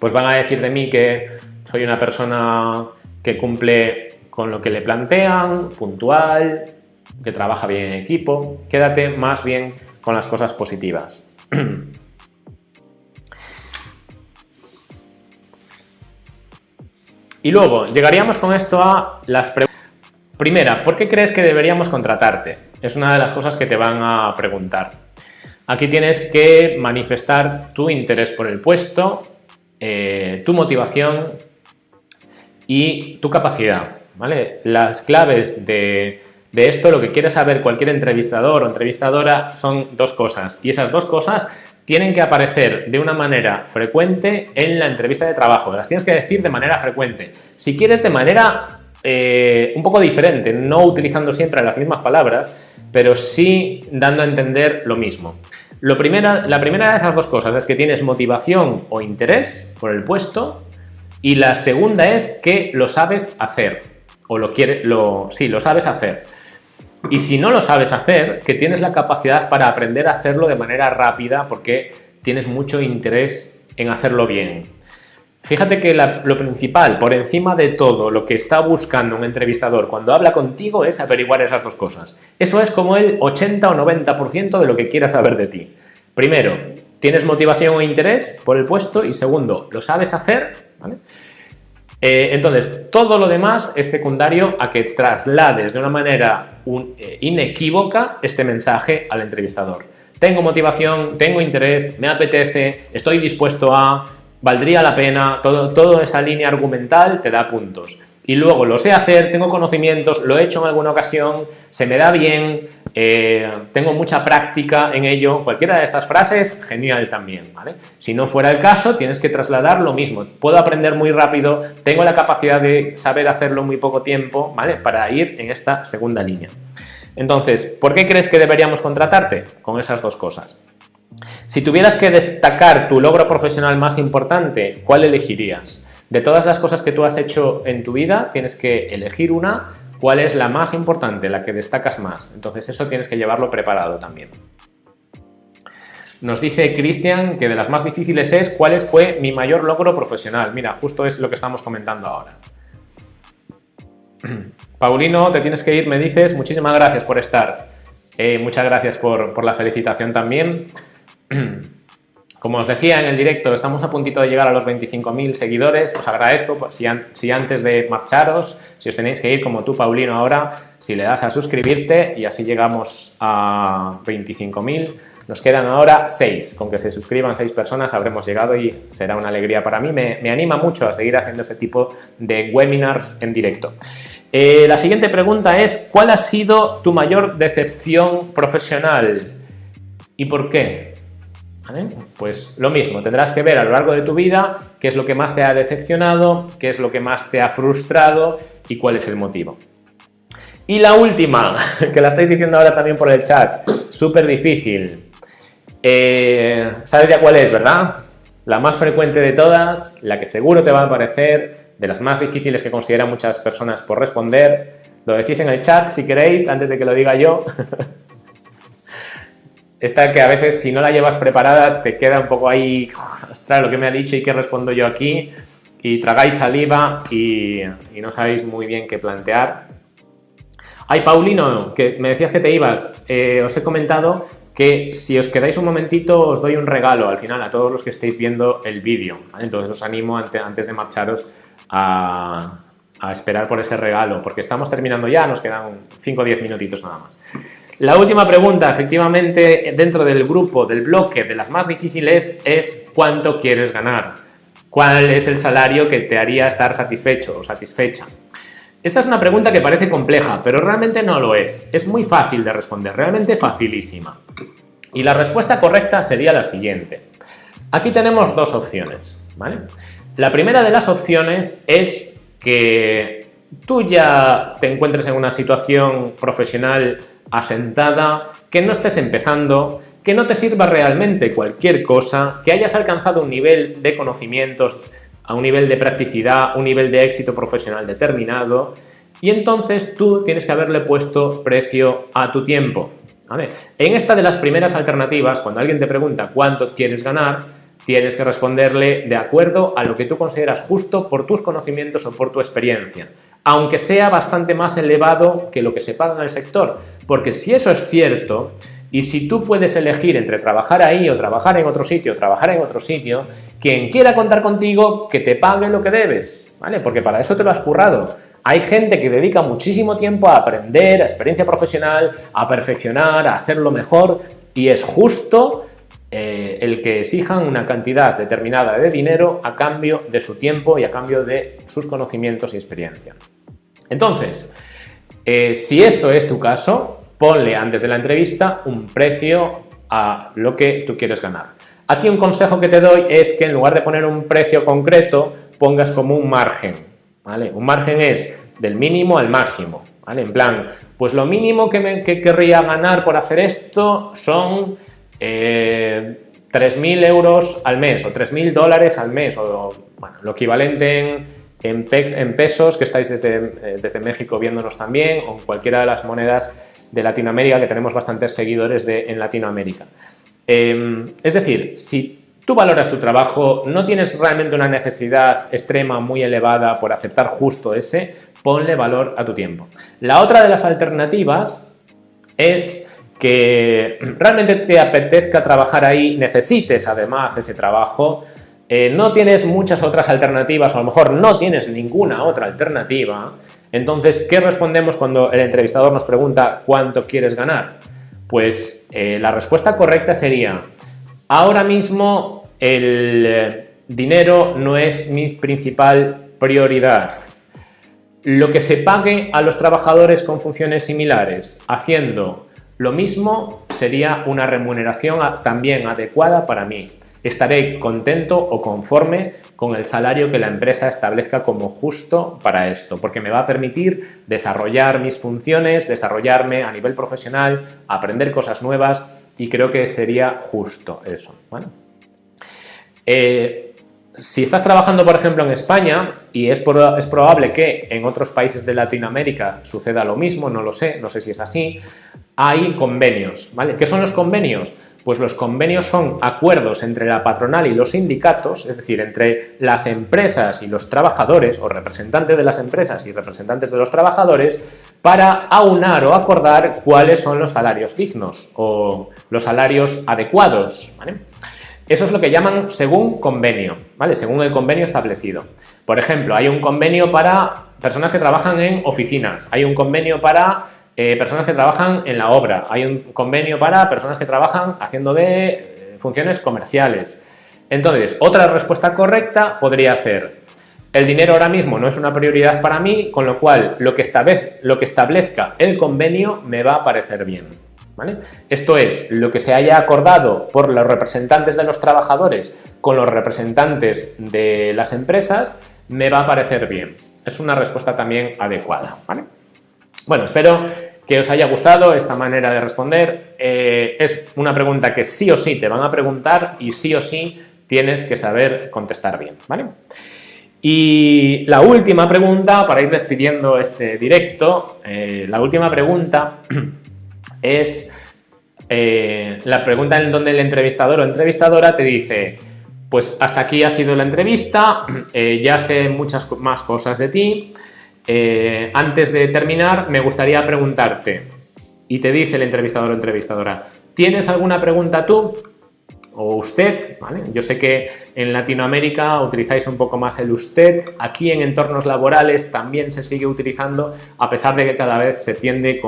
Pues van a decir de mí que soy una persona que cumple con lo que le plantean, puntual, que trabaja bien en equipo. Quédate más bien con las cosas positivas. Y luego, llegaríamos con esto a las preguntas. Primera, ¿por qué crees que deberíamos contratarte? Es una de las cosas que te van a preguntar. Aquí tienes que manifestar tu interés por el puesto, eh, tu motivación y tu capacidad. ¿Vale? Las claves de, esto, lo que quiere saber cualquier entrevistador o entrevistadora son dos cosas. Y esas dos cosas tienen que aparecer de una manera frecuente en la entrevista de trabajo, las tienes que decir de manera frecuente. Si quieres de manera eh, un poco diferente, no utilizando siempre las mismas palabras, pero sí dando a entender lo mismo. Lo primera, la primera de esas dos cosas es que tienes motivación o interés por el puesto y la segunda es que lo sabes hacer o lo quiere, lo, sí, lo sabes hacer. Y si no lo sabes hacer, que tienes la capacidad para aprender a hacerlo de manera rápida porque tienes mucho interés en hacerlo bien. Fíjate que lo principal, por encima de todo, lo que está buscando un entrevistador cuando habla contigo es averiguar esas dos cosas. Eso es como el 80 o 90% de lo que quiera saber de ti. Primero, ¿tienes motivación o interés por el puesto? Y segundo, ¿lo sabes hacer? Eh, entonces, todo lo demás es secundario a que traslades de una manera eh, inequívoca este mensaje al entrevistador. Tengo motivación, tengo interés, me apetece, estoy dispuesto a, valdría la pena, todo, toda esa línea argumental te da puntos. Y luego lo sé hacer, tengo conocimientos, lo he hecho en alguna ocasión, se me da bien, eh, tengo mucha práctica en ello, cualquiera de estas frases, genial también, ¿vale? Si no fuera el caso, tienes que trasladar lo mismo, puedo aprender muy rápido, tengo la capacidad de saber hacerlo en muy poco tiempo, ¿vale? Para ir en esta segunda línea. Entonces, ¿por qué crees que deberíamos contratarte? Con esas dos cosas. Si tuvieras que destacar tu logro profesional más importante, ¿cuál elegirías? De todas las cosas que tú has hecho en tu vida, tienes que elegir una cuál es la más importante, la que destacas más. Entonces eso tienes que llevarlo preparado también. Nos dice Cristian que de las más difíciles es cuál fue mi mayor logro profesional. Mira, justo es lo que estamos comentando ahora. Paulino, te tienes que ir, me dices. Muchísimas gracias por estar. Eh, muchas gracias por, por la felicitación también. Como os decía en el directo, estamos a puntito de llegar a los 25.000 seguidores. Os agradezco pues, si, antes de marcharos, si os tenéis que ir como tú, Paulino, ahora, si le das a suscribirte y así llegamos a 25.000. Nos quedan ahora 6. Con que se suscriban 6 personas habremos llegado y será una alegría para mí. Me, anima mucho a seguir haciendo este tipo de webinars en directo. Eh, la siguiente pregunta es, ¿cuál ha sido tu mayor decepción profesional? ¿Y por qué? Pues lo mismo, tendrás que ver a lo largo de tu vida qué es lo que más te ha decepcionado, qué es lo que más te ha frustrado y cuál es el motivo. Y la última, que la estáis diciendo ahora también por el chat, súper difícil. Eh, ¿Sabes ya cuál es, verdad? La más frecuente de todas, la que seguro te va a parecer, de las más difíciles que consideran muchas personas por responder. Lo decís en el chat si queréis, antes de que lo diga yo. esta que a veces si no la llevas preparada te queda un poco ahí, ostras, lo que me ha dicho y qué respondo yo aquí, y tragáis saliva y, no sabéis muy bien qué plantear. Ay, Paulino, que me decías que te ibas, eh, os he comentado que si os quedáis un momentito os doy un regalo al final a todos los que estéis viendo el vídeo, entonces os animo antes de marcharos a, a esperar por ese regalo, porque estamos terminando ya, nos quedan 5 o 10 minutitos nada más. La última pregunta, efectivamente, dentro del grupo, del bloque de las más difíciles es ¿cuánto quieres ganar? ¿Cuál es el salario que te haría estar satisfecho o satisfecha? Esta es una pregunta que parece compleja, pero realmente no lo es. Es muy fácil de responder, realmente facilísima. Y la respuesta correcta sería la siguiente. Aquí tenemos dos opciones, ¿vale? La primera de las opciones es que tú ya te encuentres en una situación profesional asentada, que no estés empezando, que no te sirva realmente cualquier cosa, que hayas alcanzado un nivel de conocimientos, a un nivel de practicidad, un nivel de éxito profesional determinado, y entonces tú tienes que haberle puesto precio a tu tiempo. En esta de las primeras alternativas, cuando alguien te pregunta cuánto quieres ganar, tienes que responderle de acuerdo a lo que tú consideras justo por tus conocimientos o por tu experiencia, aunque sea bastante más elevado que lo que se paga en el sector, porque si eso es cierto, y si tú puedes elegir entre trabajar ahí o trabajar en otro sitio, o trabajar en otro sitio, quien quiera contar contigo, que te pague lo que debes, ¿vale? Porque para eso te lo has currado. Hay gente que dedica muchísimo tiempo a aprender, a experiencia profesional, a perfeccionar, a hacerlo mejor, y es justo eh, el que exijan una cantidad determinada de dinero a cambio de su tiempo y a cambio de sus conocimientos y experiencia. Entonces, eh, si esto es tu caso, ponle antes de la entrevista un precio a lo que tú quieres ganar. Aquí un consejo que te doy es que en lugar de poner un precio concreto, pongas como un margen. ¿vale? Un margen es del mínimo al máximo. ¿vale? En plan, pues lo mínimo que, me, que querría ganar por hacer esto son eh, 3.000 euros al mes o 3.000 dólares al mes o bueno, lo equivalente en, en, pesos que estáis desde, eh, desde, México viéndonos también o en cualquiera de las monedas de Latinoamérica que tenemos bastantes seguidores de, en Latinoamérica. Em, es decir, si tú valoras tu trabajo, no tienes realmente una necesidad extrema muy elevada por aceptar justo ese, ponle valor a tu tiempo. La otra de las alternativas es que realmente te apetezca trabajar ahí, necesites además ese trabajo, eh, no tienes muchas otras alternativas o a lo mejor no tienes ninguna otra alternativa, entonces, ¿qué respondemos cuando el entrevistador nos pregunta cuánto quieres ganar? Pues eh, la respuesta correcta sería, ahora mismo el eh, dinero no es mi principal prioridad. Lo que se pague a los trabajadores con funciones similares haciendo lo mismo sería una remuneración también adecuada para mí estaré contento o conforme con el salario que la empresa establezca como justo para esto, porque me va a permitir desarrollar mis funciones, desarrollarme a nivel profesional, aprender cosas nuevas y creo que sería justo eso. Eh, si estás trabajando, por ejemplo, en España, y es, es, probable que en otros países de Latinoamérica suceda lo mismo, no lo sé, no sé si es así, hay convenios, ¿vale? ¿Qué son los convenios? Pues los convenios son acuerdos entre la patronal y los sindicatos, es decir, entre las empresas y los trabajadores, o representantes de las empresas y representantes de los trabajadores, para aunar o acordar cuáles son los salarios dignos o los salarios adecuados. Eso es lo que llaman según convenio, ¿vale? según el convenio establecido. Por ejemplo, hay un convenio para personas que trabajan en oficinas, hay un convenio para eh, personas que trabajan en la obra, hay un convenio para personas que trabajan haciendo de eh, funciones comerciales. Entonces, otra respuesta correcta podría ser el dinero ahora mismo no es una prioridad para mí, con lo cual lo que, lo que establezca el convenio me va a parecer bien. ¿Vale? Esto es, lo que se haya acordado por los representantes de los trabajadores con los representantes de las empresas me va a parecer bien. Es una respuesta también adecuada. ¿vale? Bueno, espero que os haya gustado esta manera de responder. Eh, es una pregunta que sí o sí te van a preguntar y sí o sí tienes que saber contestar bien, ¿vale? Y la última pregunta, para ir despidiendo este directo, eh, la última pregunta es eh, la pregunta en donde el entrevistador o entrevistadora te dice pues hasta aquí ha sido la entrevista, ya sé muchas más cosas de ti, eh, antes de terminar, me gustaría preguntarte, y te dice el entrevistador o entrevistadora, ¿tienes alguna pregunta tú? O usted, Yo sé que en Latinoamérica utilizáis un poco más el usted, aquí en entornos laborales también se sigue utilizando, a pesar de que cada vez se tiende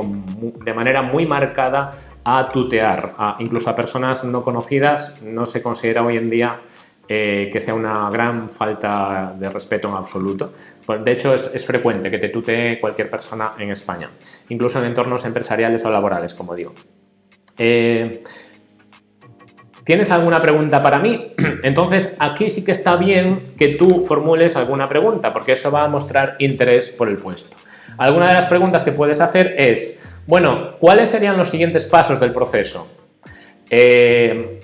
de manera muy marcada a tutear, incluso a personas no conocidas, no se considera hoy en día eh, que sea una gran falta de respeto en absoluto. Pues, de hecho, es, frecuente que te tutee cualquier persona en España, incluso en entornos empresariales o laborales, como digo. Eh, ¿Tienes alguna pregunta para mí? Entonces, aquí sí que está bien que tú formules alguna pregunta, porque eso va a mostrar interés por el puesto. Alguna de las preguntas que puedes hacer es, bueno, ¿cuáles serían los siguientes pasos del proceso? Eh,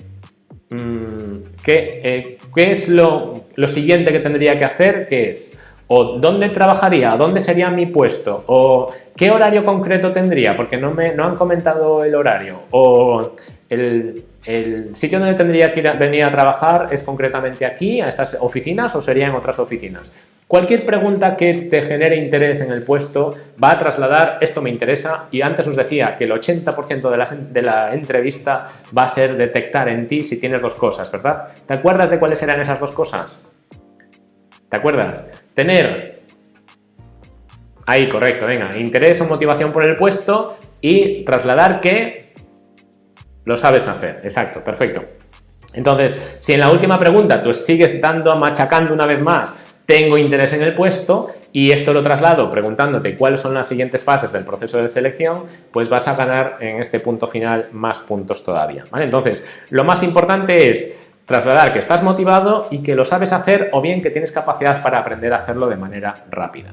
mm, eh, ¿Qué, es lo, siguiente que tendría que hacer? ¿Qué es? ¿O dónde trabajaría? ¿Dónde sería mi puesto? ¿O qué horario concreto tendría? Porque no, me, no han comentado el horario. ¿O el, sitio donde tendría que venir a trabajar es concretamente aquí, a estas oficinas, o sería en otras oficinas? Cualquier pregunta que te genere interés en el puesto va a trasladar esto me interesa y antes os decía que el 80% de la, de la entrevista va a ser detectar en ti si tienes dos cosas, ¿verdad? ¿Te acuerdas de cuáles eran esas dos cosas? ¿Te acuerdas? Tener, ahí correcto, venga, interés o motivación por el puesto y trasladar que lo sabes hacer, exacto, perfecto. Entonces, si en la última pregunta tú sigues dando, machacando una vez más tengo interés en el puesto y esto lo traslado preguntándote cuáles son las siguientes fases del proceso de selección, pues vas a ganar en este punto final más puntos todavía. ¿vale? Entonces, lo más importante es trasladar que estás motivado y que lo sabes hacer o bien que tienes capacidad para aprender a hacerlo de manera rápida.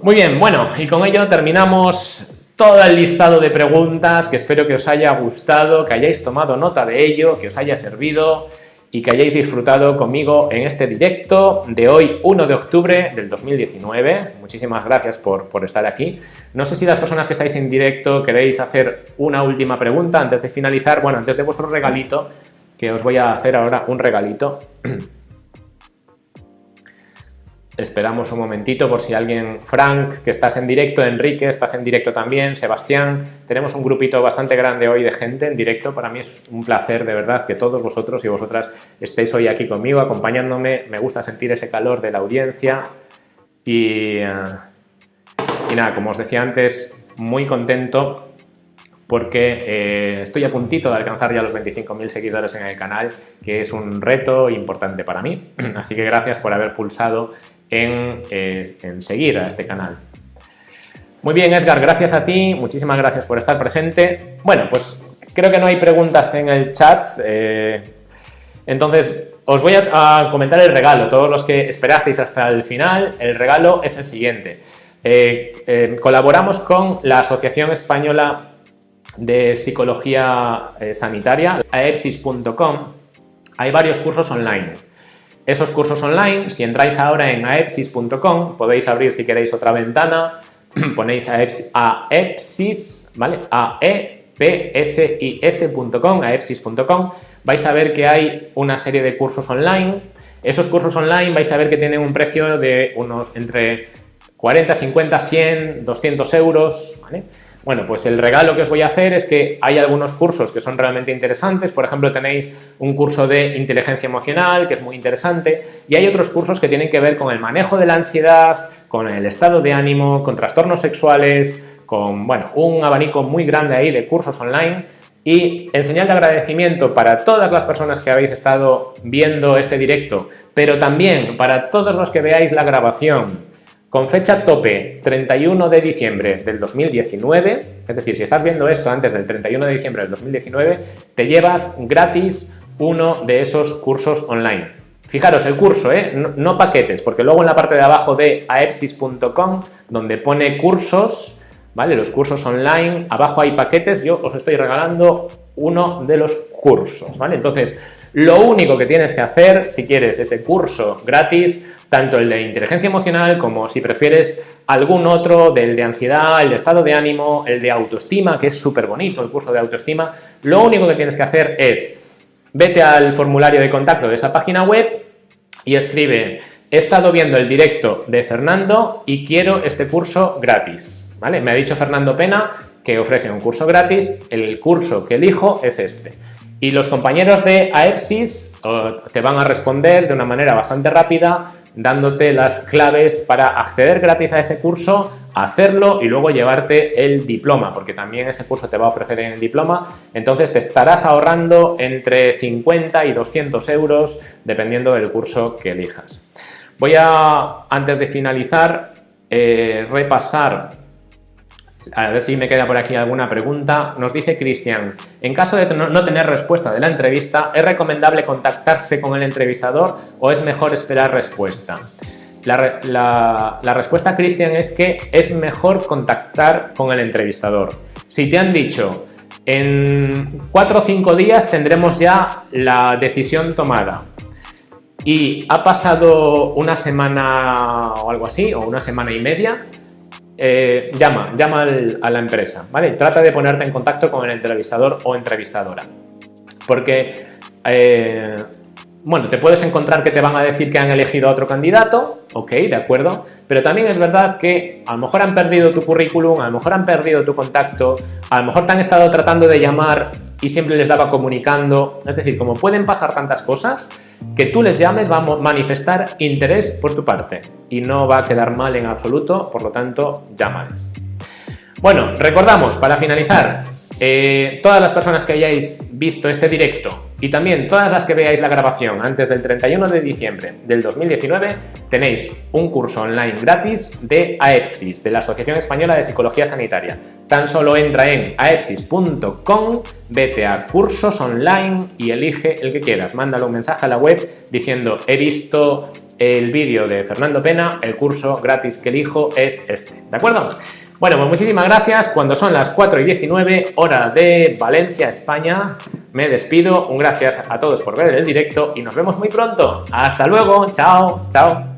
Muy bien, bueno, y con ello terminamos todo el listado de preguntas que espero que os haya gustado, que hayáis tomado nota de ello, que os haya servido y que hayáis disfrutado conmigo en este directo de hoy 1 de octubre del 2019. Muchísimas gracias por, por, estar aquí. No sé si las personas que estáis en directo queréis hacer una última pregunta antes de finalizar. Bueno, antes de vuestro regalito, que os voy a hacer ahora un regalito. Esperamos un momentito por si alguien, Frank, que estás en directo, Enrique, estás en directo también, Sebastián, tenemos un grupito bastante grande hoy de gente en directo, para mí es un placer de verdad que todos vosotros y vosotras estéis hoy aquí conmigo, acompañándome, me gusta sentir ese calor de la audiencia. Y, eh, nada, como os decía antes, muy contento porque eh, estoy a puntito de alcanzar ya los 25.000 seguidores en el canal, que es un reto importante para mí. Así que gracias por haber pulsado eh, en, seguir a este canal. Muy bien, Edgar, gracias a ti, muchísimas gracias por estar presente. Bueno, pues creo que no hay preguntas en el chat, eh, entonces os voy a, comentar el regalo. Todos los que esperasteis hasta el final, el regalo es el siguiente. colaboramos con la Asociación Española de psicología eh, sanitaria, aepsis.com, hay varios cursos online. Esos cursos online, si entráis ahora en aepsis.com, podéis abrir si queréis otra ventana, ponéis aepsis, ¿vale? aepsis.com, aepsis.com, vais a ver que hay una serie de cursos online. Esos cursos online vais a ver que tienen un precio de unos entre 40, 50, 100, 200 euros, ¿vale? Bueno, pues el regalo que os voy a hacer es que hay algunos cursos que son realmente interesantes, por ejemplo tenéis un curso de inteligencia emocional que es muy interesante y hay otros cursos que tienen que ver con el manejo de la ansiedad, con el estado de ánimo, con trastornos sexuales, con bueno, un abanico muy grande ahí de cursos online. Y en señal de agradecimiento para todas las personas que habéis estado viendo este directo, pero también para todos los que veáis la grabación con fecha tope 31 de diciembre del 2019, es decir, si estás viendo esto antes del 31 de diciembre del 2019, te llevas gratis uno de esos cursos online. Fijaros, el curso, ¿eh? no, paquetes, porque luego en la parte de abajo de aepsis.com, donde pone cursos, ¿vale? Los cursos online, abajo hay paquetes, yo os estoy regalando uno de los cursos, ¿vale? Entonces, lo único que tienes que hacer, si quieres ese curso gratis, tanto el de inteligencia emocional como si prefieres algún otro del de ansiedad, el de estado de ánimo, el de autoestima, que es súper bonito el curso de autoestima, lo único que tienes que hacer es vete al formulario de contacto de esa página web y escribe he estado viendo el directo de Fernando y quiero este curso gratis, ¿vale? Me ha dicho Fernando Pena que ofrece un curso gratis, el curso que elijo es este. Y los compañeros de AEPSIS te van a responder de una manera bastante rápida dándote las claves para acceder gratis a ese curso, hacerlo y luego llevarte el diploma, porque también ese curso te va a ofrecer el diploma, entonces te estarás ahorrando entre 50 y 200 euros dependiendo del curso que elijas. Voy a, antes de finalizar, eh, repasar a ver si me queda por aquí alguna pregunta. Nos dice Cristian, en caso de no tener respuesta de la entrevista, ¿es recomendable contactarse con el entrevistador o es mejor esperar respuesta? La, respuesta, Cristian, es que es mejor contactar con el entrevistador. Si te han dicho, en cuatro o cinco días tendremos ya la decisión tomada y ha pasado una semana o algo así, o una semana y media, eh, llama, llama a la empresa, ¿vale? Trata de ponerte en contacto con el entrevistador o entrevistadora. Porque, eh, bueno, te puedes encontrar que te van a decir que han elegido a otro candidato, ok, de acuerdo, pero también es verdad que a lo mejor han perdido tu currículum, a lo mejor han perdido tu contacto, a lo mejor te han estado tratando de llamar y siempre les daba comunicando, es decir, como pueden pasar tantas cosas, que tú les llames va a manifestar interés por tu parte y no va a quedar mal en absoluto, por lo tanto, llámales. Bueno, recordamos, para finalizar, eh, todas las personas que hayáis visto este directo y también todas las que veáis la grabación antes del 31 de diciembre del 2019 tenéis un curso online gratis de AEPSIS, de la Asociación Española de Psicología Sanitaria. Tan solo entra en aepsis.com, vete a cursos online y elige el que quieras. Mándale un mensaje a la web diciendo he visto el vídeo de Fernando Pena, el curso gratis que elijo es este. ¿De acuerdo? Bueno, pues muchísimas gracias. Cuando son las 4 y 19, hora de Valencia, España, me despido. Un gracias a todos por ver el directo y nos vemos muy pronto. Hasta luego. Chao. Chao.